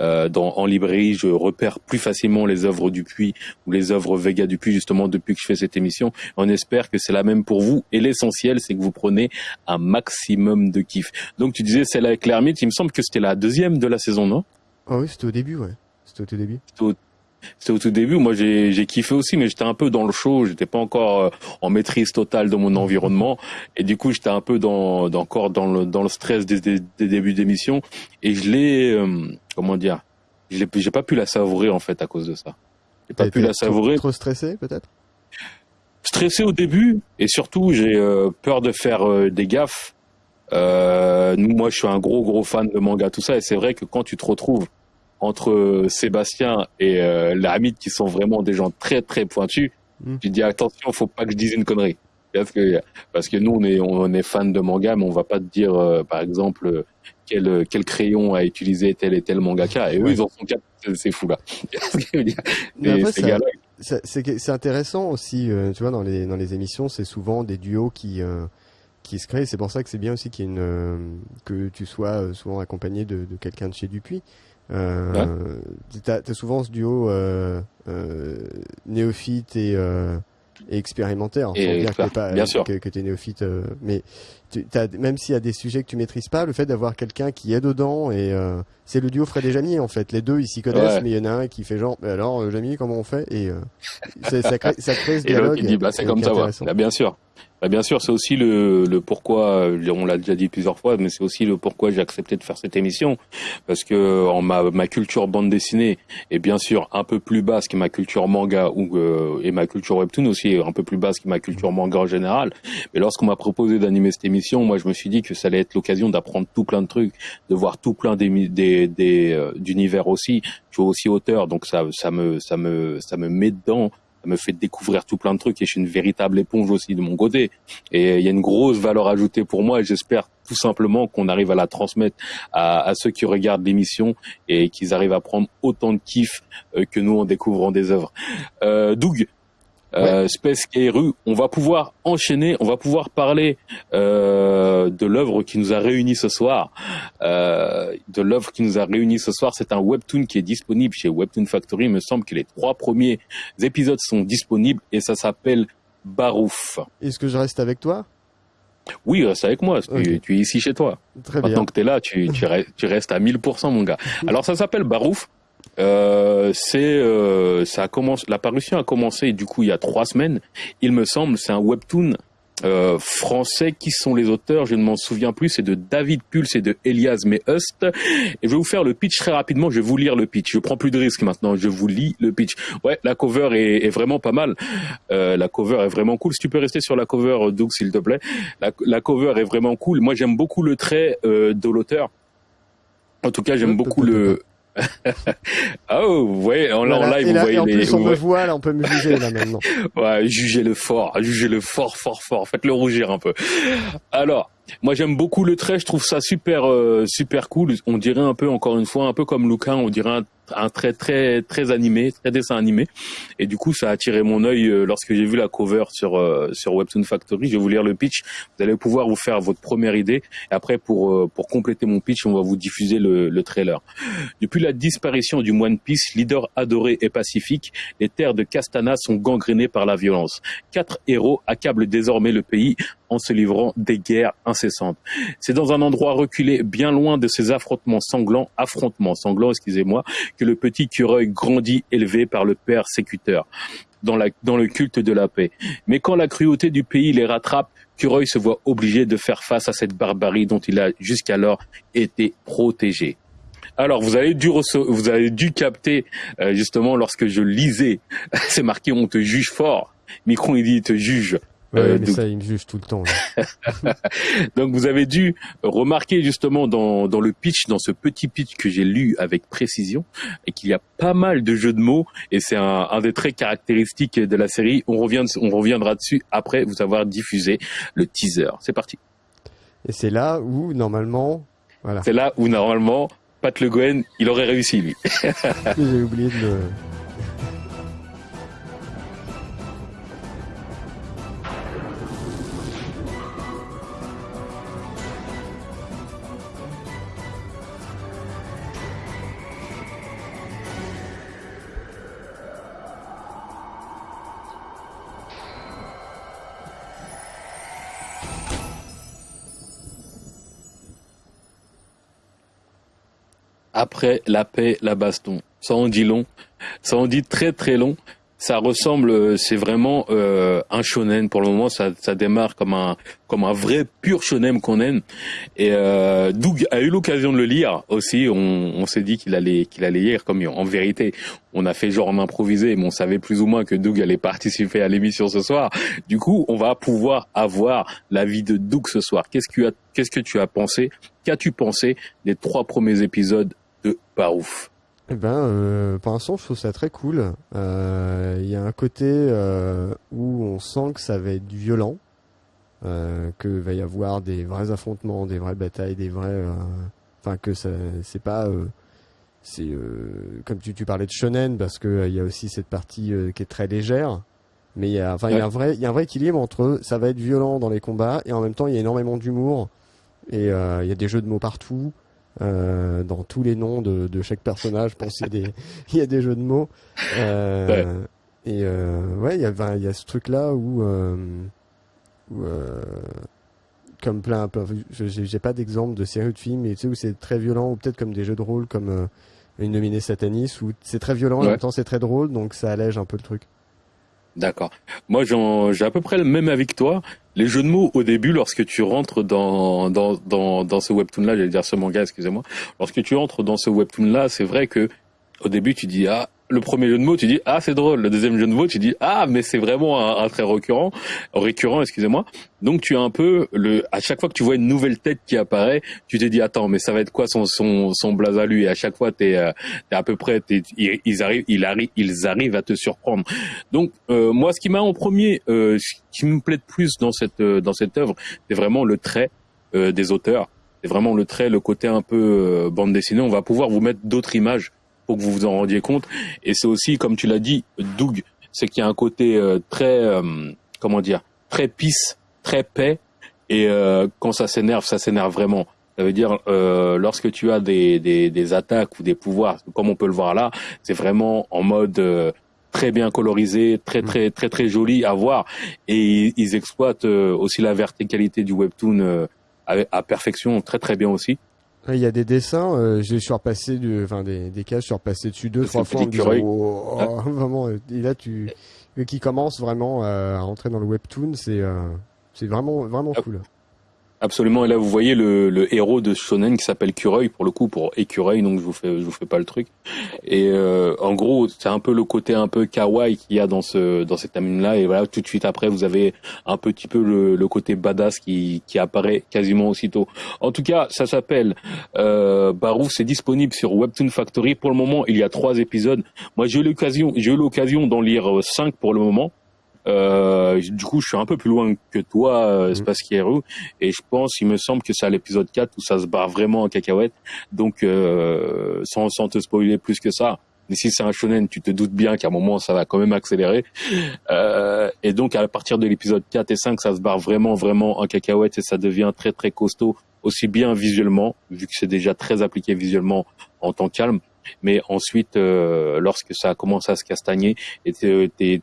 Speaker 1: euh, dans, en librairie, je repère plus facilement les œuvres du Puy ou les œuvres Vega du Puy, justement, depuis que je fais cette émission. On espère que c'est la même pour vous. Et l'essentiel, c'est que vous prenez un maximum de kiff. Donc, tu disais celle avec l'ermite, il me semble que c'était la deuxième de la saison, non?
Speaker 2: Ah oui, c'était au début, ouais. C'était au tout début.
Speaker 1: C'était au tout début. Moi, j'ai, kiffé aussi, mais j'étais un peu dans le show. J'étais pas encore euh, en maîtrise totale de mon environnement, et du coup, j'étais un peu dans, dans, encore dans le dans le stress des, des, débuts d'émission. Et je l'ai, euh, comment dire, j'ai, j'ai pas pu la savourer en fait à cause de ça.
Speaker 2: J'ai pas pu la savourer. Trop, stressé, peut-être?
Speaker 1: Stressé au début, et surtout, j'ai euh, peur de faire des gaffes. nous, moi, je suis un gros gros fan de manga, tout ça, et c'est vrai que quand tu te retrouves entre Sébastien et euh, l'Amid qui sont vraiment des gens très très pointus, mm. tu dis attention, faut pas que je dise une connerie. Parce que, parce que nous, on est, on est fan de manga, mais on va pas te dire, euh, par exemple, quel, quel crayon a utilisé tel et tel mangaka. Et eux, ils en sont quatre, c'est fou là.
Speaker 2: c'est intéressant aussi, euh, tu vois, dans les, dans les émissions, c'est souvent des duos qui, euh, qui se créent. C'est pour ça que c'est bien aussi qu'il y ait une, que tu sois souvent accompagné de, de quelqu'un de chez Dupuis. Euh, T'as as souvent ce duo euh, euh, néophyte et, euh, et expérimentaire.
Speaker 1: Et dire que pas, bien sûr.
Speaker 2: que, que es néophyte, euh, mais tu, as, même s'il y a des sujets que tu maîtrises pas, le fait d'avoir quelqu'un qui est dedans et euh, c'est le duo Fred et Jamie en fait. Les deux ils s'y connaissent, mais il y en a un qui fait genre, mais alors Jamie comment on fait? Et ça, crée, ça crée ce dialogue.
Speaker 1: Et dit bah c'est comme ça, ouais. Bah, bien sûr. Bah bien sûr, c'est aussi le, le pourquoi, on l'a déjà dit plusieurs fois, mais c'est aussi le pourquoi j'ai accepté de faire cette émission, parce que en ma, ma culture bande dessinée est bien sûr un peu plus basse que ma culture manga ou euh, et ma culture webtoon aussi est un peu plus basse que ma culture manga en général. Mais lorsqu'on m'a proposé d'animer cette moi je me suis dit que ça allait être l'occasion d'apprendre tout plein de trucs, de voir tout plein euh, d'univers aussi. Je suis aussi auteur, donc ça ça me ça me ça me met dedans ça me fait découvrir tout plein de trucs et je suis une véritable éponge aussi de mon côté. Et il y a une grosse valeur ajoutée pour moi et j'espère tout simplement qu'on arrive à la transmettre à, à ceux qui regardent l'émission et qu'ils arrivent à prendre autant de kiff euh, que nous en découvrant des œuvres. Euh, Doug, euh, Space on va pouvoir enchaîner, on va pouvoir parler euh, de l'œuvre qui nous a réunis ce soir. Euh, de l'œuvre qui nous a réunis ce soir, c'est un webtoon qui est disponible chez Webtoon Factory. Il me semble que les trois premiers épisodes sont disponibles et ça s'appelle Barouf.
Speaker 2: Est-ce que je reste avec toi?
Speaker 1: Oui, reste avec moi. Tu, tu, es ici chez toi.
Speaker 2: Très
Speaker 1: Maintenant que tu es là, tu restes à 1000%, mon gars. Alors, ça s'appelle Barouf. Euh, c'est euh, ça a commencé la parution a commencé du coup il y a trois semaines. Il me semble c'est un webtoon euh, français. Qui sont les auteurs? Je ne m'en souviens plus. C'est de David Pulse et de Elias Mehust. Et je vais vous faire le pitch très rapidement. Je vais vous lire le pitch. Je prends plus de risques maintenant. Je vous lis le pitch. Ouais la cover est, est vraiment pas mal. Euh, la cover est vraiment cool. Si tu peux rester sur la cover Doug s'il te plaît. La, la, cover est vraiment cool. Moi j'aime beaucoup le trait euh, de l'auteur. En tout cas j'aime beaucoup le oh, vous voyez, en, live, vous voyez
Speaker 2: en
Speaker 1: les.
Speaker 2: Plus, on me voit, là, on peut me juger, là, maintenant.
Speaker 1: ouais, jugez le fort, jugez le fort, fort, fort. Faites-le rougir un peu. Alors, moi, j'aime beaucoup le trait, je trouve ça super, euh, super cool. On dirait un peu, encore une fois, un peu comme Lucan, on dirait un un trait très très animé, très dessin animé. Et du coup, ça a attiré mon œil euh, lorsque j'ai vu la cover sur euh, sur Webtoon Factory. Je vais vous lire le pitch. Vous allez pouvoir vous faire votre première idée. Et après, pour euh, pour compléter mon pitch, on va vous diffuser le, le trailer. Depuis la disparition du One Piece, leader adoré et pacifique, les terres de Castana sont gangrénées par la violence. Quatre héros accablent désormais le pays en se livrant des guerres incessantes. C'est dans un endroit reculé, bien loin de ces affrontements sanglants, affrontements sanglants, excusez-moi, que le petit Cureuil grandit élevé par le père sécuteur dans, dans le culte de la paix. Mais quand la cruauté du pays les rattrape, Cureuil se voit obligé de faire face à cette barbarie dont il a jusqu'alors été protégé. Alors vous avez dû vous avez dû capter euh, justement lorsque je lisais, c'est marqué on te juge fort. Micron il dit te juge
Speaker 2: Ouais, euh, mais ça, il me juge tout le temps.
Speaker 1: donc, vous avez dû remarquer justement dans, dans le pitch, dans ce petit pitch que j'ai lu avec précision, et qu'il y a pas mal de jeux de mots, et c'est un, un des traits caractéristiques de la série. On, revient, on reviendra dessus après vous avoir diffusé le teaser. C'est parti.
Speaker 2: Et c'est là où, normalement...
Speaker 1: Voilà. C'est là où, normalement, Pat Le Gouen, il aurait réussi, lui.
Speaker 2: j'ai oublié de le...
Speaker 1: après la paix, la baston. Ça en dit long, ça en dit très très long. Ça ressemble, euh, c'est vraiment euh, un shonen pour le moment. Ça, ça démarre comme un comme un vrai pur shonen qu'on aime. Et euh, Doug a eu l'occasion de le lire aussi. On, on s'est dit qu'il allait qu'il allait lire. Comme en vérité, on a fait genre en improvisé, mais on savait plus ou moins que Doug allait participer à l'émission ce soir. Du coup, on va pouvoir avoir l'avis de Doug ce soir. Qu'est-ce que qu'est-ce que tu as pensé? Qu'as-tu pensé des trois premiers épisodes de Barouf
Speaker 2: eh ben, euh, pour l'instant, je trouve ça très cool. Euh, il y a un côté euh, où on sent que ça va être violent, euh, que va y avoir des vrais affrontements, des vraies batailles, des vrais. Enfin, que ça, c'est pas. c'est comme tu, tu parlais de shonen parce que il y a aussi cette partie qui est très légère. Mais il y a, enfin, il y a un vrai, il y a un vrai équilibre entre ça va être violent dans les combats et en même temps il y a énormément d'humour et il y a des jeux de mots partout. Euh, dans tous les noms de, de chaque personnage. Je pense qu'il y, a des, il y a des jeux de mots. Euh, Et euh, ouais, il y a, il y a ce truc-là où, où comme plein, j'ai pas d'exemple de série de films, mais tu sais où c'est très violent, ou peut-être comme des jeux de rôle comme une nominée Satanis, où c'est très violent, et en même temps c'est très drôle, donc ça allège un peu le truc.
Speaker 1: D'accord. Moi, j'ai à peu près le même avec toi. Les jeux de mots au début, lorsque tu rentres dans dans dans, dans ce webtoon-là, j'allais dire ce manga, excusez-moi. Lorsque tu rentres dans ce webtoon-là, c'est vrai que au début, tu dis ah le premier jeu de mots, tu dis ah c'est drôle. Le deuxième jeu de mots, tu dis ah mais c'est vraiment un, trait récurrent, récurrent, excusez-moi. Donc tu as un peu le à chaque fois que tu vois une nouvelle tête qui apparaît, tu te dis attends mais ça va être quoi son son son blaze à lui? Et à chaque fois t'es euh, es à peu près ils, arrivent ils arrivent ils arrivent à te surprendre. Donc euh, moi ce qui m'a en premier, euh, ce qui me plaît de plus dans cette dans cette œuvre, c'est vraiment le trait des auteurs. C'est vraiment le trait, le côté un peu bande dessinée. On va pouvoir vous mettre d'autres images pour que vous vous en rendiez compte. Et c'est aussi, comme tu l'as dit, Doug, c'est qu'il y a un côté euh, très, euh, comment dire, très pisse, très paix. Et euh, quand ça s'énerve, ça s'énerve vraiment. Ça veut dire lorsque tu as des, des, des, attaques ou des pouvoirs, comme on peut le voir là, c'est vraiment en mode très bien colorisé, très très très très joli à voir. Et ils, exploitent aussi la verticalité du webtoon à, à perfection, très très bien aussi.
Speaker 2: Il y a des dessins, euh, je suis repassé, du, enfin des, des cases, je suis repassé dessus deux, trois fois en disant, oh, oh, ah. vraiment, et là tu, qui commence vraiment à rentrer dans le webtoon, c'est, euh, c'est vraiment, vraiment ah. cool.
Speaker 1: Absolument. Et là, vous voyez le, le héros de Shonen qui s'appelle Cureuil, pour le coup, pour écureuil, donc je vous fais, je vous fais pas le truc. Et euh, en gros, c'est un peu le côté un peu kawaii qu'il y a dans ce dans cette anime-là. Et voilà, tout de suite après, vous avez un petit peu le, le côté badass qui, qui apparaît quasiment aussitôt. En tout cas, ça s'appelle euh, Barouf. C'est disponible sur Webtoon Factory. Pour le moment, il y a trois épisodes. Moi, j'ai eu l'occasion, j'ai eu l'occasion d'en lire cinq pour le moment. Euh, du coup, je suis un peu plus loin que toi, euh, mmh. Space et je pense, il me semble que c'est à l'épisode 4 où ça se barre vraiment en cacahuète. Donc, euh, sans, sans te spoiler plus que ça, Mais si c'est un shonen, tu te doutes bien qu'à un moment, ça va quand même accélérer. Euh, et donc, à partir de l'épisode 4 et 5, ça se barre vraiment, vraiment en cacahuète et ça devient très, très costaud, aussi bien visuellement, vu que c'est déjà très appliqué visuellement en temps calme. Mais ensuite, euh, lorsque ça commence à se castagner, et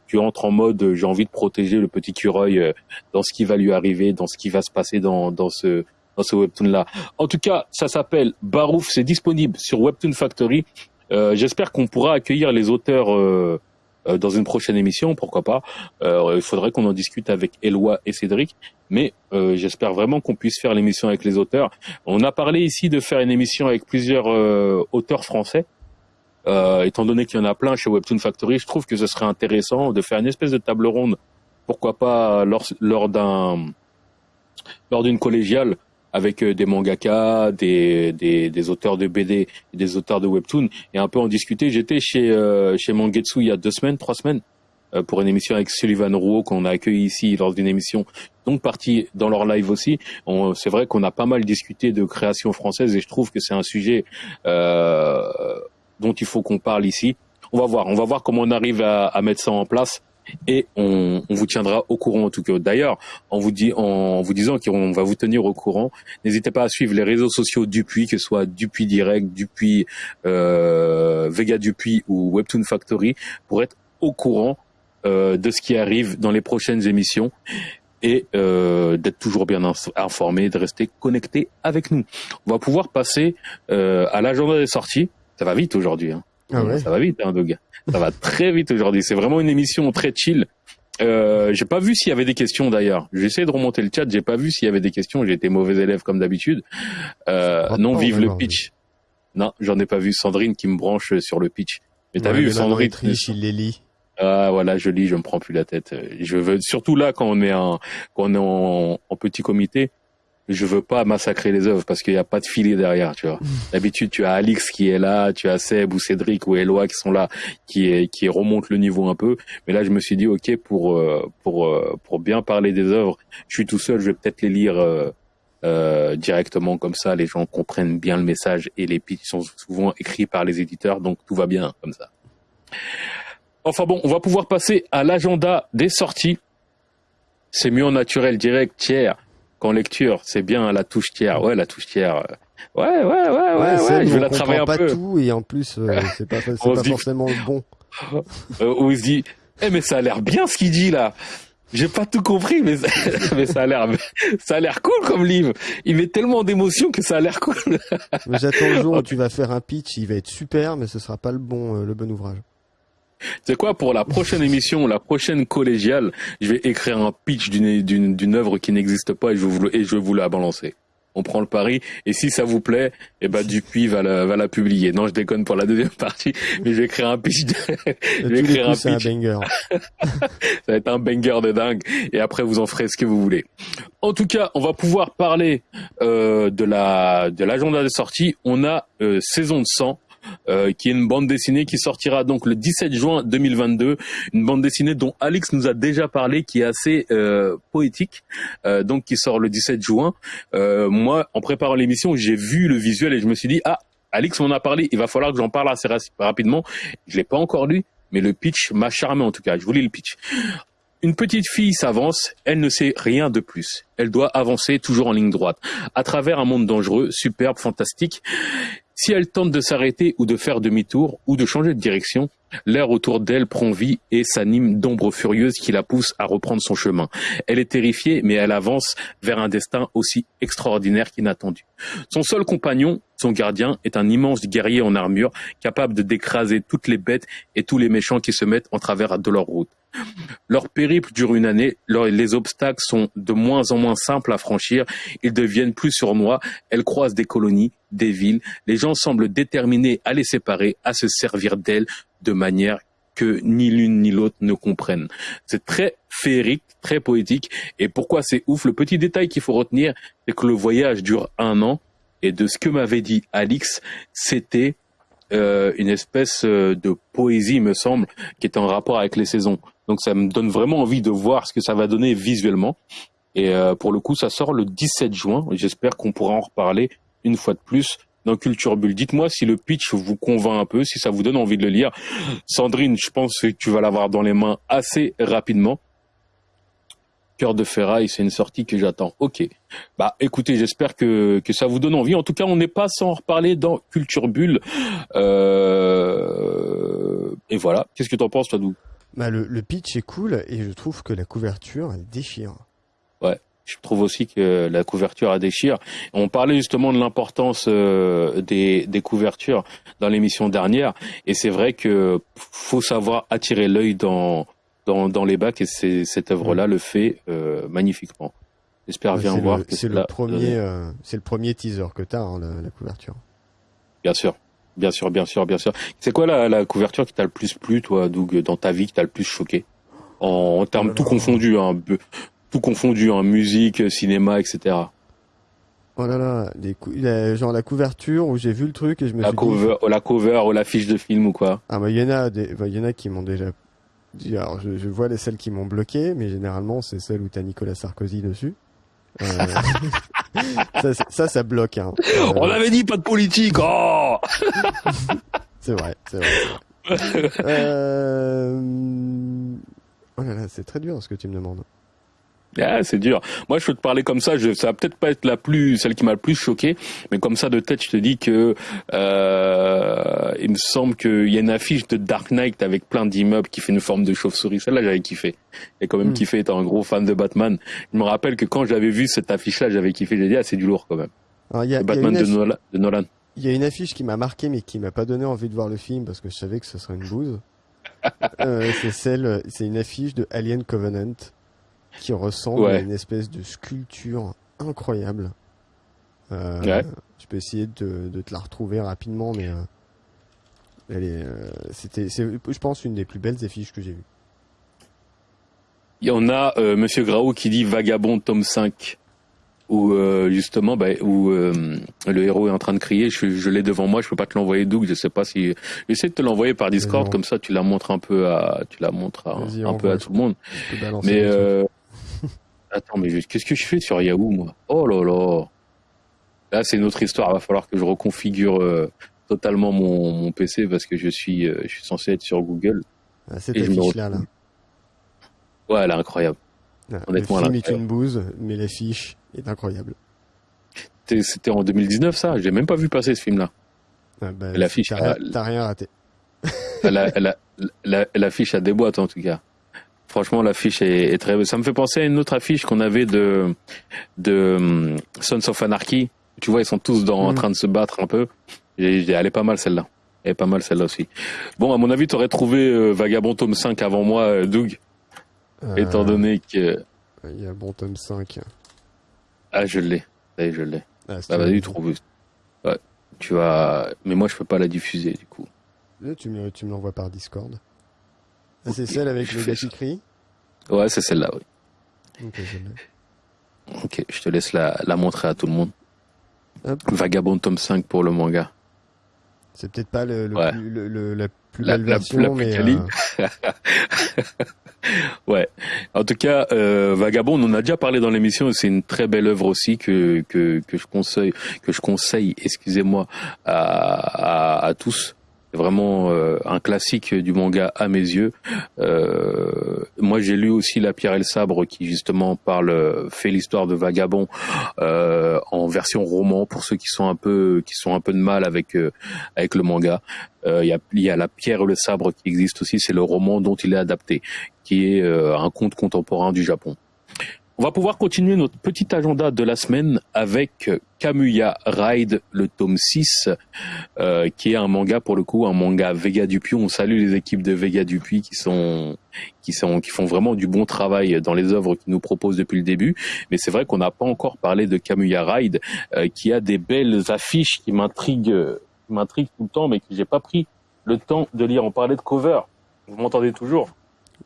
Speaker 1: tu entres en mode j'ai envie de protéger le petit cureuil euh, dans ce qui va lui arriver, dans ce qui va se passer dans, dans ce dans ce webtoon là. En tout cas, ça s'appelle Barouf, c'est disponible sur Webtoon Factory. Euh, j'espère qu'on pourra accueillir les auteurs euh, euh, dans une prochaine émission, pourquoi pas. il faudrait qu'on en discute avec Eloi et Cédric, mais j'espère vraiment qu'on puisse faire l'émission avec les auteurs. On a parlé ici de faire une émission avec plusieurs auteurs français. Étant donné qu'il y en a plein chez Webtoon Factory, je trouve que ce serait intéressant de faire une espèce de table ronde, pourquoi pas lors, lors d'un lors d'une collégiale avec euh, des mangaka, des, des, des, auteurs de BD, des auteurs de webtoon, et un peu en discuter. J'étais chez euh, chez Mangetsu il y a deux semaines, trois semaines, euh, pour une émission avec Sullivan Rouault qu'on a accueilli ici lors d'une émission, donc partie dans leur live aussi. C'est vrai qu'on a pas mal discuté de création française et je trouve que c'est un sujet euh, dont il faut qu'on parle ici. On va voir, on va voir comment on arrive à, à mettre ça en place et on, on, vous tiendra au courant en tout cas. D'ailleurs, en vous dit, en vous disant qu'on va vous tenir au courant, n'hésitez pas à suivre les réseaux sociaux Dupuis, que ce soit Dupuis Direct, Dupuis euh, Vega Dupuis ou Webtoon Factory, pour être au courant euh, de ce qui arrive dans les prochaines émissions et euh, d'être toujours bien informé, de rester connecté avec nous. On va pouvoir passer euh, à l'agenda des sorties. Ça va vite aujourd'hui. Hein. Ah ouais. Ça va vite, hein, Doug. Ça va très vite aujourd'hui. C'est vraiment une émission très chill. Euh, j'ai pas vu s'il y avait des questions d'ailleurs. J'ai essayé de remonter le chat. J'ai pas vu s'il y avait des questions. J'ai été mauvais élève comme d'habitude. Euh, non, vive le pitch. Non, j'en ai pas vu. Sandrine qui me branche sur le pitch. Mais t'as vu Sandrine
Speaker 2: il les lit.
Speaker 1: Ah voilà, je lis, je me prends plus la tête. Je veux surtout là quand on est en quand on est en petit comité je veux pas massacrer les œuvres parce qu'il n'y a pas de filet derrière, tu vois. D'habitude, tu as Alix qui est là, tu as Seb ou Cédric ou Eloi qui sont là, qui qui remontent le niveau un peu. Mais là, je me suis dit, ok, pour euh, pour euh, pour bien parler des œuvres, je suis tout seul, je vais peut-être les lire euh, directement comme ça, les gens comprennent bien le message et les pitchs sont souvent écrits par les éditeurs, donc tout va bien comme ça. Enfin bon, on va pouvoir passer à l'agenda des sorties. C'est mieux en naturel, direct, tiers qu'en lecture. C'est bien la touche tiers. Ouais, la touche tiers. Ouais, ouais, ouais, ouais, ouais. je vais la travailler un
Speaker 2: pas
Speaker 1: peu.
Speaker 2: tout et en plus, euh, c'est pas, pas forcément bon.
Speaker 1: Euh, il se dit, eh mais ça a l'air bien ce qu'il dit là. J'ai pas tout compris, mais, mais ça a l'air, ça a l'air cool comme livre. Il met tellement d'émotions que ça a l'air cool.
Speaker 2: J'attends le jour où tu vas faire un pitch, il va être super, mais ce sera pas le bon, euh, le bon ouvrage.
Speaker 1: C'est quoi pour la prochaine émission, la prochaine collégiale, je vais écrire un pitch d'une d'une d'une œuvre qui n'existe pas et je vous et je vais vous la balancer. On prend le pari et si ça vous plaît, eh ben Dupuis va la va la publier. Non, je déconne pour la deuxième partie, mais je vais écrire un pitch.
Speaker 2: je vais écrire un pitch. Un banger.
Speaker 1: ça va être un banger de dingue et après vous en ferez ce que vous voulez. En tout cas, on va pouvoir parler euh, de la de l'agenda de sortie. On a euh, saison de sang euh, qui est une bande dessinée qui sortira donc le 17 juin 2022. Une bande dessinée dont Alix nous a déjà parlé, qui est assez euh, poétique, euh, donc qui sort le 17 juin. moi, en préparant l'émission, j'ai vu le visuel et je me suis dit ah, Alix m'en a parlé, il va falloir que j'en parle assez rapidement. Je l'ai pas encore lu, mais le pitch m'a charmé en tout cas. Je vous lis le pitch. Une petite fille s'avance, elle ne sait rien de plus. Elle doit avancer toujours en ligne droite, à travers un monde dangereux, superbe, fantastique. Si elle tente de s'arrêter ou de faire demi-tour ou de changer de direction, l'air autour d'elle prend vie et s'anime d'ombres furieuses qui la poussent à reprendre son chemin. Elle est terrifiée, mais elle avance vers un destin aussi extraordinaire qu'inattendu. Son seul compagnon, son gardien, est un immense guerrier en armure, capable d'écraser toutes les bêtes et tous les méchants qui se mettent en travers de leur route. Leur périple dure une année, les obstacles sont de moins en moins simples à franchir, ils deviennent plus sournois, elles croisent des colonies, des villes, les gens semblent déterminés à les séparer, à se servir d'elles de manière que ni l'une ni l'autre ne comprennent. C'est très féerique, très poétique, et pourquoi c'est ouf, le petit détail qu'il faut retenir, c'est que le voyage dure un an, et de ce que m'avait dit Alix, c'était euh, une espèce euh, de poésie, me semble, qui est en rapport avec les saisons. Donc ça me donne vraiment envie de voir ce que ça va donner visuellement. Et euh, pour le coup, ça sort le 17 juin. J'espère qu'on pourra en reparler une fois de plus dans Culture Bulle. Dites-moi si le pitch vous convainc un peu, si ça vous donne envie de le lire. Sandrine, je pense que tu vas l'avoir dans les mains assez rapidement. Cœur de ferraille, c'est une sortie que j'attends. Ok. Bah, écoutez, j'espère que, que ça vous donne envie. En tout cas, on n'est pas sans en reparler dans Culture Bulle. Euh... Et voilà. Qu'est-ce que t'en penses, toi,
Speaker 2: bah, le, le pitch est cool et je trouve que la couverture, elle déchire.
Speaker 1: Ouais. Je trouve aussi que la couverture a déchire. On parlait justement de l'importance euh, des, des couvertures dans l'émission dernière, et c'est vrai que faut savoir attirer l'œil dans, dans, dans les bacs, et c'est, cette œuvre-là le fait euh, magnifiquement. J'espère bien voir.
Speaker 2: C'est le premier, euh, c'est le premier teaser que t'as, hein, la, la, couverture.
Speaker 1: Bien sûr, bien sûr, bien sûr, bien sûr. C'est quoi la, la couverture qui t'a le plus plu, toi, Doug, dans ta vie, qui t'a le plus choqué? En, en termes tout confondus, hein, tout confondu, hein, musique, cinéma, etc.
Speaker 2: Oh là là, les genre la couverture où j'ai vu le truc et je me
Speaker 1: la
Speaker 2: suis
Speaker 1: cover, dit... La cover ou l'affiche de film ou quoi?
Speaker 2: Ah bah il y en a, des, bah, y en a qui m'ont déjà. Alors je, je vois les celles qui m'ont bloqué, mais généralement c'est celles où t'as Nicolas Sarkozy dessus. Euh... ça, ça, ça bloque. Hein.
Speaker 1: Euh... On avait dit pas de politique. Oh
Speaker 2: c'est vrai, c'est vrai. euh... Oh là là, c'est très dur ce que tu me demandes.
Speaker 1: Ah, c'est dur. Moi, je peux te parler comme ça. Je, ça va peut-être pas être la plus, celle qui m'a le plus choqué, mais comme ça de tête, je te dis que euh, il me semble qu'il y a une affiche de Dark Knight avec plein d'immeubles qui fait une forme de chauve-souris. Celle-là, j'avais kiffé. Et quand même mm. kiffé étant un gros fan de Batman. Je me rappelle que quand j'avais vu cette affiche-là, j'avais kiffé. J'ai dit ah, c'est du lourd quand même.
Speaker 2: Alors, y a,
Speaker 1: Batman
Speaker 2: y a
Speaker 1: de, Nolan,
Speaker 2: Il y a une affiche qui m'a marqué, mais qui m'a pas donné envie de voir le film parce que je savais que ce serait une bouse. euh, c'est celle, c'est une affiche de Alien Covenant qui ressemble ouais. à une espèce de sculpture incroyable. Euh,
Speaker 1: ouais.
Speaker 2: Je peux essayer de, de, te la retrouver rapidement, mais euh, elle est, euh, c'était, c'est, je pense, une des plus belles affiches que j'ai vues.
Speaker 1: Il y en a euh, Monsieur Grau qui dit Vagabond tome 5 où euh, justement bah, où euh, le héros est en train de crier je, je l'ai devant moi je peux pas te l'envoyer Doug je sais pas si j'essaie de te l'envoyer par Discord comme ça tu la montres un peu à tu la montres à, un peu à tout le monde mais euh, attends mais qu'est-ce que je fais sur Yahoo moi? Oh là là! Là c'est une autre histoire. Il va falloir que je reconfigure euh, totalement mon, mon PC parce que je suis euh, je suis censé être sur Google.
Speaker 2: Ah, cette affiche là.
Speaker 1: Ouais elle est incroyable.
Speaker 2: Ah, Honnêtement, le film est une bouse mais l'affiche est incroyable.
Speaker 1: C'était en 2019 ça, j'ai même pas vu passer ce film-là.
Speaker 2: Ah bah,
Speaker 1: l'affiche,
Speaker 2: t'as rien raté.
Speaker 1: l'affiche a des boîtes en tout cas. Franchement, l'affiche est, est, très. Ça me fait penser à une autre affiche qu'on avait de de um, Sons of Anarchy. Tu vois, ils sont tous dans, mm. en train de se battre un peu. elle est pas mal celle-là. Elle est pas mal celle-là aussi. Bon, à mon avis, tu aurais trouvé euh, Vagabond tome 5 avant moi, euh, Doug. Euh... Étant donné que.
Speaker 2: Il y a bon tome 5.
Speaker 1: Ah, je l'ai. je l'ai. Ah, bah, vas-y, trouve. Ouais. Tu vas. Mais moi, je peux pas la diffuser, du coup.
Speaker 2: Tu me, tu me l'envoies par Discord. Ah, c'est celle avec le qui crie
Speaker 1: Ouais, c'est celle-là, oui. Ok, je, te laisse la, la montrer à tout le monde. Hop. Vagabond tome 5 pour le manga.
Speaker 2: C'est peut-être pas le, le, ouais. plus, le, le, la plus la, belle version, la, la mais... Euh...
Speaker 1: ouais. En tout cas, euh, Vagabond, on en a déjà parlé dans l'émission. C'est une très belle œuvre aussi que que que je conseille, que je conseille, excusez-moi, à, à, à tous. Vraiment euh, un classique du manga à mes yeux. Euh, moi, j'ai lu aussi La Pierre et le Sabre, qui justement parle, fait l'histoire de Vagabond euh, en version roman pour ceux qui sont un peu, qui sont un peu de mal avec euh, avec le manga. Il y a, y, a, La Pierre et le Sabre qui existe aussi, c'est le roman dont il est adapté, qui est un conte contemporain du Japon. On va pouvoir continuer notre petit agenda de la semaine avec Kamuya Ride, le tome 6, euh, qui est un manga pour le coup, un manga Vega Dupuis. On salue les équipes de Vega Dupuis qui sont, qui sont, qui font vraiment du bon travail dans les œuvres qu'ils nous proposent depuis le début. Mais c'est vrai qu'on n'a pas encore parlé de Kamuya Ride, euh, qui a des belles affiches qui m'intriguent, m'intriguent tout le temps, mais que j'ai pas pris le temps de lire. On parlait de cover. Vous m'entendez toujours?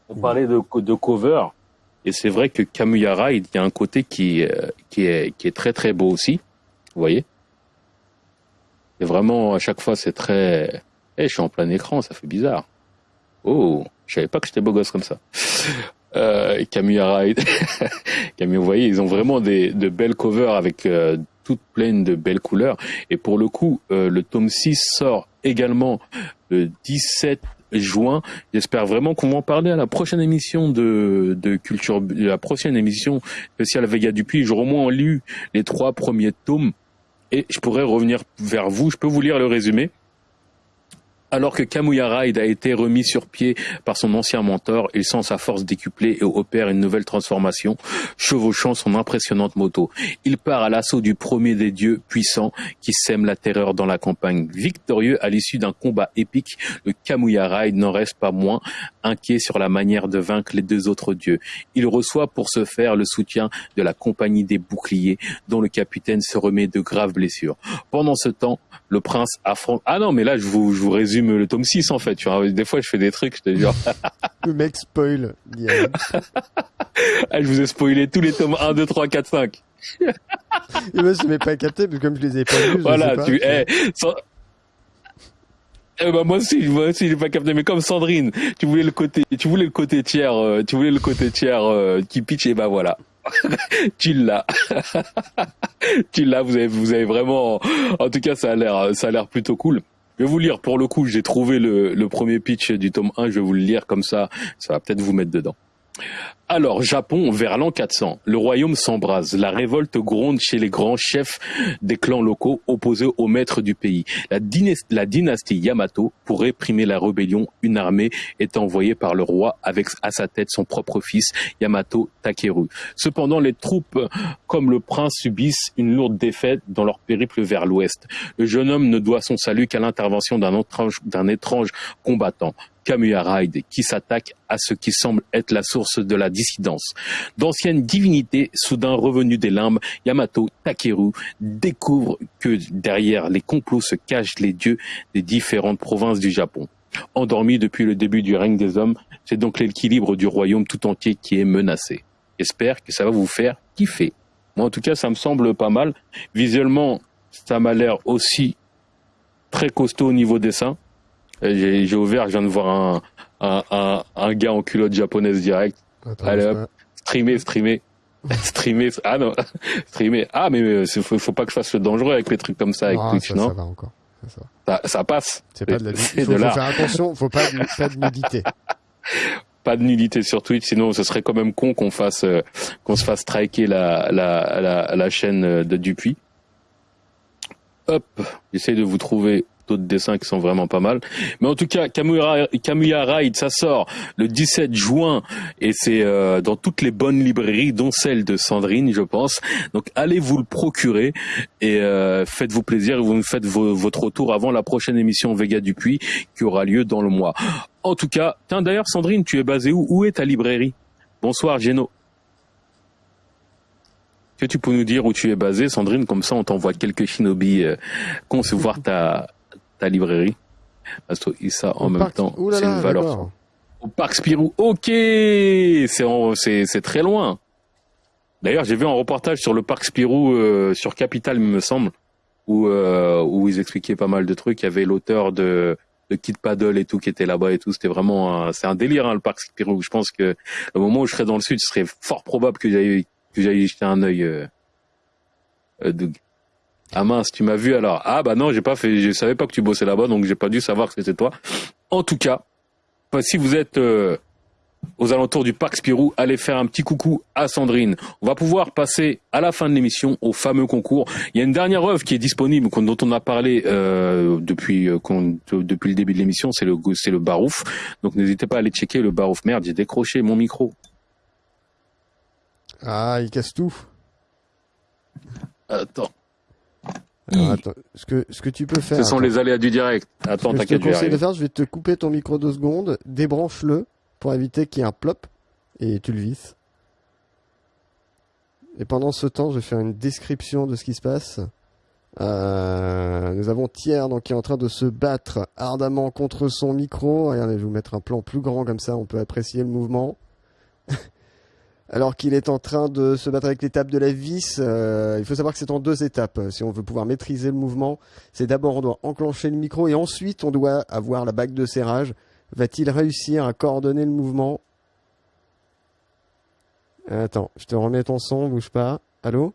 Speaker 1: On parlait de, de cover. Et c'est vrai que Kamuyara, il y a un côté qui, euh, qui, est, qui est très très beau aussi. Vous voyez Et vraiment, à chaque fois, c'est très... Eh, je suis en plein écran, ça fait bizarre. Oh, je savais pas que j'étais beau gosse comme ça. Euh, Kamuyara, Camus, vous voyez, ils ont vraiment des, de belles covers avec euh, toutes pleines de belles couleurs. Et pour le coup, euh, le tome 6 sort également le 17 juin. J'espère vraiment qu'on va en parler à la prochaine émission de, de Culture, la prochaine émission spéciale Vega Dupuis. J'aurai au moins lu les trois premiers tomes et je pourrais revenir vers vous. Je peux vous lire le résumé. Alors que Kamuya Ride a été remis sur pied par son ancien mentor, il sent sa force décuplée et opère une nouvelle transformation, chevauchant son impressionnante moto. Il part à l'assaut du premier des dieux puissants qui sème la terreur dans la campagne. Victorieux à l'issue d'un combat épique, le Kamuya Ride n'en reste pas moins inquiet sur la manière de vaincre les deux autres dieux. Il reçoit pour ce faire le soutien de la compagnie des boucliers, dont le capitaine se remet de graves blessures. Pendant ce temps, le prince affronte... Ah non, mais là, je vous, je vous résume le tome 6 en fait. Tu vois. Des fois, je fais des trucs, je te jure.
Speaker 2: le mec spoil.
Speaker 1: ah, je vous ai spoilé tous les tomes 1, 2, 3, 4, 5.
Speaker 2: Et moi, je n'ai pas capté, parce que comme je les ai pas vus,
Speaker 1: voilà,
Speaker 2: pas,
Speaker 1: tu, eh, eh ben moi aussi, moi aussi, j'ai pas capté. Mais comme Sandrine, tu voulais le côté, tu voulais le côté tiers, euh, tu voulais le côté tiers euh, qui pitch, et ben voilà. tu l'as. tu l'as. Vous avez, vous avez vraiment. En tout cas, ça a l'air, ça a l'air plutôt cool. Je vais vous lire, pour le coup, j'ai trouvé le, premier pitch du tome 1, je vais vous le lire comme ça, ça va peut-être vous mettre dedans. Alors, Japon, vers l'an 400, le royaume s'embrase. La révolte gronde chez les grands chefs des clans locaux opposés aux maîtres du pays. La, dynastie, Yamato, pour réprimer la rébellion, une armée est envoyée par le roi avec à sa tête son propre fils, Yamato Takeru. Cependant, les troupes comme le prince subissent une lourde défaite dans leur périple vers l'ouest. Le jeune homme ne doit son salut qu'à l'intervention d'un étrange combattant. Kamuya Ride, qui s'attaque à ce qui semble être la source de la dissidence. D'anciennes divinités, soudain revenues des limbes, Yamato Takeru découvre que derrière les complots se cachent les dieux des différentes provinces du Japon. Endormi depuis le début du règne des hommes, c'est donc l'équilibre du royaume tout entier qui est menacé. J'espère que ça va vous faire kiffer. Moi, en tout cas, ça me semble pas mal. Visuellement, ça m'a l'air aussi très costaud au niveau dessin. J'ai ouvert, je viens de voir un, un, un, un, gars en culotte japonaise direct. Allez hop, streamer, streamer. streamer, ah non, streamer. Ah mais, faut, faut pas que je fasse le dangereux avec les trucs comme ça avec ah, Twitch, non
Speaker 2: Ça va encore. Ça,
Speaker 1: ça, ça passe.
Speaker 2: C'est pas de la faut, faut faire attention, faut pas, pas de nudité.
Speaker 1: pas de nudité sur Twitch, sinon ce serait quand même con qu'on fasse, euh, qu'on se fasse striker la, la, la, la chaîne de Dupuis. Hop, j'essaie de vous trouver d'autres dessins qui sont vraiment pas mal. Mais en tout cas, Kamuya, Ride, ça sort le 17 juin et c'est euh, dans toutes les bonnes librairies, dont celle de Sandrine, je pense. Donc allez vous le procurer et euh, faites-vous plaisir vous me faites votre retour avant la prochaine émission Vega Dupuis qui aura lieu dans le mois. En tout cas, tiens d'ailleurs Sandrine, tu es basée où? Où est ta librairie? Bonsoir Geno. Que tu peux nous dire où tu es basé, Sandrine? Comme ça, on t'envoie quelques shinobi euh, concevoir ta ta librairie. Parce que ça en même temps, c'est une valeur. Au parc Spirou. Ok, c'est c'est très loin. D'ailleurs, j'ai vu un reportage sur le parc Spirou euh, sur Capital, il me semble, où euh, où ils expliquaient pas mal de trucs. Il y avait l'auteur de de Kid Paddle et tout qui était là-bas et tout. C'était vraiment c'est un délire hein, le parc Spirou. Je pense que au moment où je serai dans le sud, ce serait fort probable que j'aille que j'aille jeter un œil. Euh, euh ah mince, tu m'as vu alors. Ah bah non, j'ai pas fait, je savais pas que tu bossais là-bas, donc j'ai pas dû savoir que c'était toi. En tout cas, bah, si vous êtes euh, aux alentours du parc Spirou, allez faire un petit coucou à Sandrine. On va pouvoir passer à la fin de l'émission au fameux concours. Il y a une dernière œuvre qui est disponible, dont on a parlé euh, depuis euh, depuis le début de l'émission, c'est le c'est le Barouf. Donc n'hésitez pas à aller checker le Barouf. Merde, j'ai décroché mon micro.
Speaker 2: Ah, il casse tout.
Speaker 1: Attends
Speaker 2: ce que, ce que tu peux faire.
Speaker 1: Ce sont les aléas du direct. Attends, t'inquiète.
Speaker 2: Je te conseille de faire, je vais te couper ton micro deux secondes, débranche-le pour éviter qu'il y ait un plop et tu le visses. Et pendant ce temps, je vais faire une description de ce qui se passe. Euh, nous avons Thiers donc, qui est en train de se battre ardemment contre son micro. Regardez, je vais vous mettre un plan plus grand comme ça, on peut apprécier le mouvement. Alors qu'il est en train de se battre avec l'étape de la vis. Euh, il faut savoir que c'est en deux étapes. Si on veut pouvoir maîtriser le mouvement, c'est d'abord on doit enclencher le micro et ensuite on doit avoir la bague de serrage. Va-t-il réussir à coordonner le mouvement? Attends, je te remets ton son, bouge pas. Allô?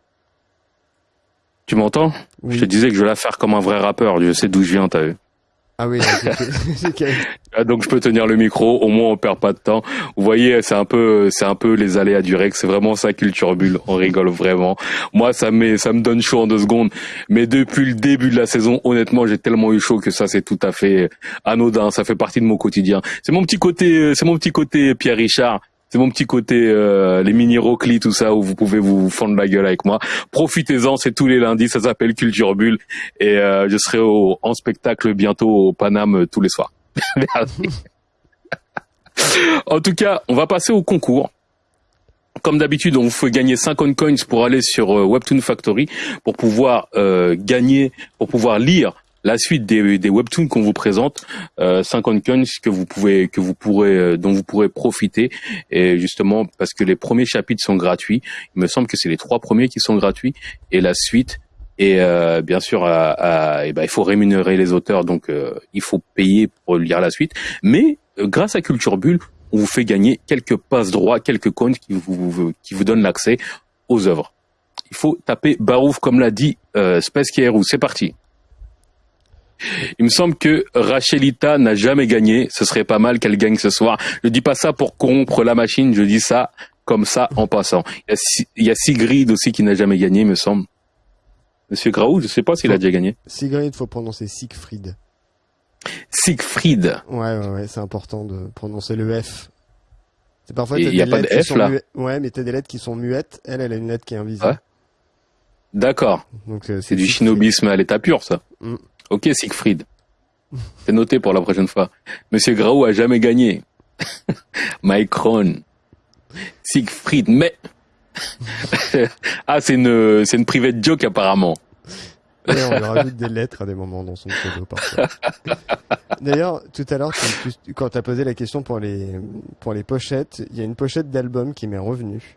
Speaker 1: Tu m'entends? Je te disais que je vais la faire comme un vrai rappeur. Je sais d'où je viens, t'as vu
Speaker 2: ah oui,
Speaker 1: ah, donc je peux tenir le micro, au moins on perd pas de temps. Vous voyez, c'est un peu, c'est un peu les aléas du Rex, c'est vraiment sa culture bulle. On rigole vraiment. Moi, ça me, ça me donne chaud en deux secondes. Mais depuis le début de la saison, honnêtement, j'ai tellement eu chaud que ça, c'est tout à fait anodin. Ça fait partie de mon quotidien. C'est mon petit côté, c'est mon petit côté Pierre Richard c'est mon petit côté euh, les mini roclis tout ça où vous pouvez vous fendre la gueule avec moi. Profitez-en, c'est tous les lundis, ça s'appelle Culture Bulle et euh, je serai au, en spectacle bientôt au Paname euh, tous les soirs. en tout cas, on va passer au concours. Comme d'habitude, on vous fait gagner 50 coins pour aller sur Webtoon Factory pour pouvoir gagner, pour pouvoir lire la suite des, des webtoons qu'on vous présente, euh, 50 coins que vous pouvez, que vous pourrez, euh, dont vous pourrez profiter. Et justement, parce que les premiers chapitres sont gratuits. Il me semble que c'est les trois premiers qui sont gratuits et la suite. Et euh, bien sûr, à, et ben, il faut rémunérer les auteurs, donc euh, il faut payer pour lire la suite. Mais grâce à Culture Bulle, on vous fait gagner quelques passes droits, quelques coins qui vous, qui vous donnent l'accès aux œuvres. Il faut taper Barouf comme l'a dit euh, Space Kierou. C'est parti. Il me semble que Rachelita n'a jamais gagné. Ce serait pas mal qu'elle gagne ce soir. Je dis pas ça pour corrompre la machine. Je dis ça comme ça en passant. Il y a, Sigrid aussi qui n'a jamais gagné, il me semble. Monsieur Graou, je sais pas s'il a déjà gagné.
Speaker 2: Sigrid, faut prononcer Siegfried.
Speaker 1: Siegfried.
Speaker 2: Ouais, ouais, ouais c'est important de prononcer le F. C'est parfois
Speaker 1: il n'y a pas de F là.
Speaker 2: Ouais, mais t'as des lettres qui sont muettes. Elle, elle a une lettre qui est invisible.
Speaker 1: D'accord. Donc euh, c'est du shinobisme à l'état pur, ça. Mm. Ok, Siegfried. C'est noté pour la prochaine fois. Monsieur Graou a jamais gagné. Micron. Siegfried, mais... ah, c'est une, c'est une private joke apparemment.
Speaker 2: on lui rajoute des lettres à des moments dans son pseudo parfois. D'ailleurs, tout à l'heure, quand tu as posé la question pour les, pour les pochettes, il y a une pochette d'album qui m'est revenue.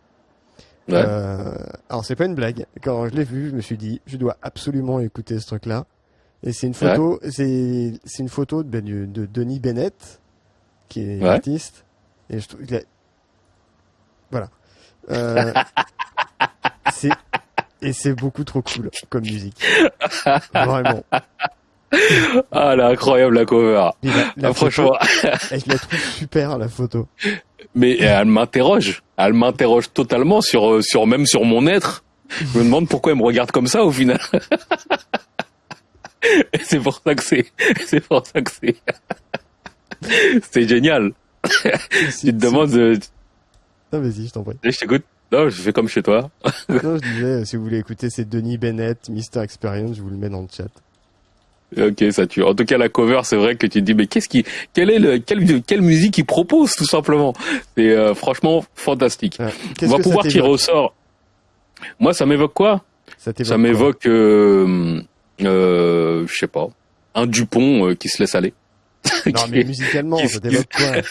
Speaker 2: Ouais. Euh, alors c'est pas une blague. Quand je l'ai vu, je me suis dit, je dois absolument écouter ce truc-là. Et c'est une photo, c'est c'est une photo de, de, Denis Bennett, qui est artiste. Et je trouve, il a... voilà. Euh, c'est et c'est beaucoup trop cool comme musique. Vraiment.
Speaker 1: Ah, là, incroyable la cover. La, ah, franchement.
Speaker 2: je la trouve super la photo.
Speaker 1: Mais elle m'interroge. Elle m'interroge totalement sur, sur même sur mon être. Je me demande pourquoi elle me regarde comme ça au final. c'est pour ça que c'est, c'est pour ça que c'est, c'est génial. tu te demandes.
Speaker 2: Non, vas-y, je t'en prie.
Speaker 1: Je t'écoute. Non, je fais comme chez toi.
Speaker 2: non, je disais, si vous voulez écouter, c'est Denis Bennett, Mister Experience, je vous le mets dans le chat.
Speaker 1: Ok, ça tue. En tout cas, la cover, c'est vrai que tu te dis, mais qu'est-ce qui, quelle est le, quelle, quelle musique il propose, tout simplement? C'est euh, franchement fantastique. On va pouvoir tirer au sort. Moi, ça m'évoque quoi? Ça m'évoque, euh, euh, je sais pas, un Dupont euh, qui se laisse aller.
Speaker 2: Non, mais musicalement, ça t'évoque quoi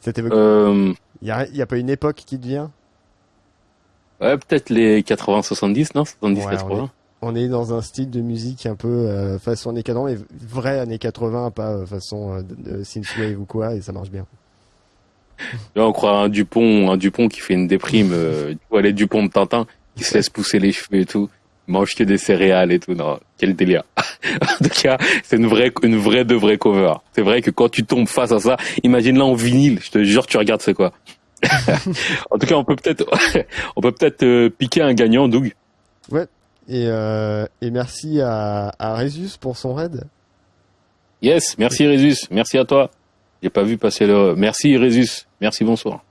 Speaker 2: Ça t'évoque euh... Il y a, y a pas une époque qui te vient?
Speaker 1: Ouais, peut-être les 80-70, non? 70-80.
Speaker 2: on, est dans un style de musique un peu euh, façon années 80, mais vrai années 80, pas euh, façon euh, synthwave ou quoi, et ça marche bien.
Speaker 1: Là, on croit un Dupont, un Dupont qui fait une déprime, euh, tu vois les Dupont de Tintin, qui se laisse pousser les cheveux et tout mange que des céréales et tout. Non, quel délire. en tout cas, c'est une vraie, une vraie de vraie cover. C'est vrai que quand tu tombes face à ça, imagine là en vinyle, je te jure, tu regardes c'est quoi. en tout cas, on peut peut-être, on peut peut-être euh, piquer un gagnant, Doug.
Speaker 2: Ouais. Et, euh, et merci à, à Résus pour son raid.
Speaker 1: Yes, merci Résus, merci à toi. J'ai pas vu passer le. Merci Résus, merci bonsoir.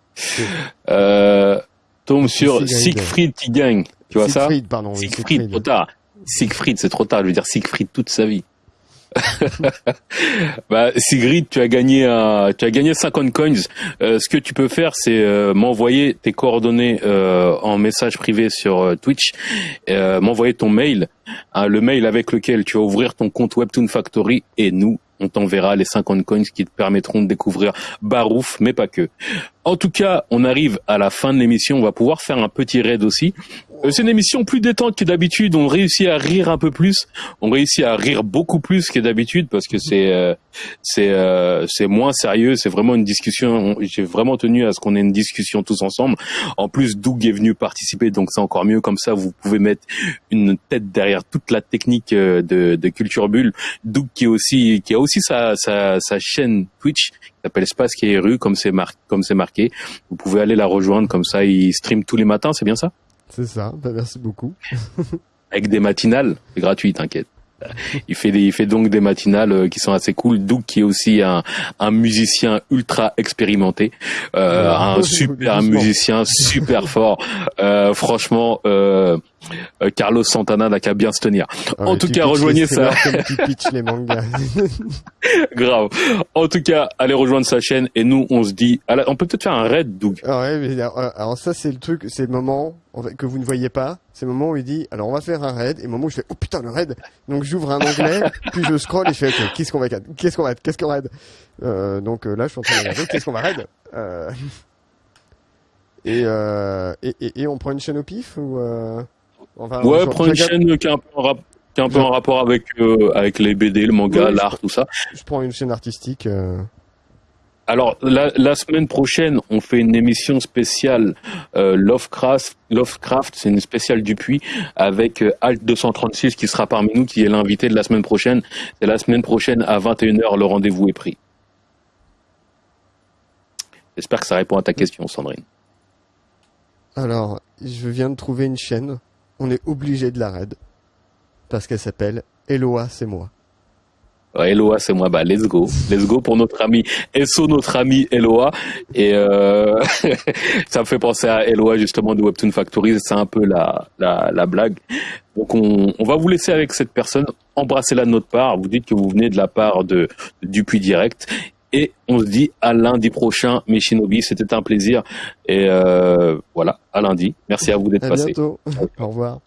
Speaker 1: Euh, tombe sur Siegfried qui gagne. Tu vois
Speaker 2: Siegfried, ça pardon.
Speaker 1: Siegfried, trop tard. Siegfried, c'est trop tard. Je veux dire Siegfried toute sa vie. bah, Sigrid, tu as gagné un, tu as gagné 50 coins. Euh, ce que tu peux faire, c'est euh, m'envoyer tes coordonnées euh, en message privé sur Twitch, m'envoyer ton mail, hein, le mail avec lequel tu vas ouvrir ton compte Webtoon Factory, et nous, on t'enverra les 50 coins qui te permettront de découvrir Barouf, mais pas que. En tout cas, on arrive à la fin de l'émission. On va pouvoir faire un petit raid aussi. Euh, c'est une émission plus détente que d'habitude. On réussit à rire un peu plus. On réussit à rire beaucoup plus que d'habitude parce que c'est euh, c'est euh, c'est moins sérieux. C'est vraiment une discussion. J'ai vraiment tenu à ce qu'on ait une discussion tous ensemble. En plus, Doug est venu participer, donc c'est encore mieux. Comme ça, vous pouvez mettre une tête derrière toute la technique de, de Culture Bulle. Doug qui est aussi qui a aussi sa sa, sa chaîne Twitch s'appelle Space qui est rue comme c'est marqué. Vous pouvez aller la rejoindre comme ça. Il stream tous les matins. C'est bien ça?
Speaker 2: C'est ça, bah, merci beaucoup.
Speaker 1: Avec des matinales, c'est gratuit, t'inquiète. Il fait, des, il fait donc des matinales euh, qui sont assez cool. Doug qui est aussi un, un musicien ultra expérimenté, euh, un super musicien super fort. Euh, franchement, euh, euh, Carlos Santana n'a qu'à bien se tenir. Ah en tout cas, rejoignez ça. les mangas. Grave. En tout cas, allez rejoindre sa chaîne et nous, on se dit, on peut peut-être faire un raid, Doug.
Speaker 2: Ah ouais, mais alors ça, c'est le truc, c'est le moment que vous ne voyez pas. C'est le moment où il dit, alors on va faire un raid, et le moment où je fais, oh putain, le raid. Donc j'ouvre un onglet, puis je scroll et je fais, ok, qu'est-ce qu'on va, qu'est-ce qu'on va, qu'est-ce qu'on raid? Euh, donc euh, là, je suis en train de regarder, qu'est-ce qu'on va raid? Euh... Et, euh, et, et, et, on prend une chaîne au pif ou euh
Speaker 1: ouais, prends une chaîne qui est un peu en, un peu en rapport avec euh, avec les BD, le manga, l'art, tout ça.
Speaker 2: Je prends une chaîne artistique.
Speaker 1: Alors la, semaine prochaine, on fait une émission spéciale euh, Lovecraft. Lovecraft, c'est une spéciale Dupuis avec euh, Alt 236 qui sera parmi nous, qui est l'invité de la semaine prochaine. C'est la semaine prochaine à 21h, le rendez-vous est pris. J'espère que ça répond à ta question, Sandrine.
Speaker 2: Alors, je viens de trouver une chaîne on est obligé de la raid. Parce qu'elle s'appelle Eloa, c'est moi.
Speaker 1: Eloa, c'est moi. Bah, let's go. Let's go pour notre ami SO, notre ami Eloa. Et euh, ça me fait penser à Eloa, justement, de Webtoon Factory. C'est un peu la, la, blague. Donc, on, on, va vous laisser avec cette personne. Embrassez-la de notre part. Vous dites que vous venez de la part de, de Dupuis Direct. Et on se dit à lundi prochain, mes Shinobi. C'était un plaisir. Et euh, voilà, à lundi. Merci à vous d'être passé.
Speaker 2: bientôt. Au revoir.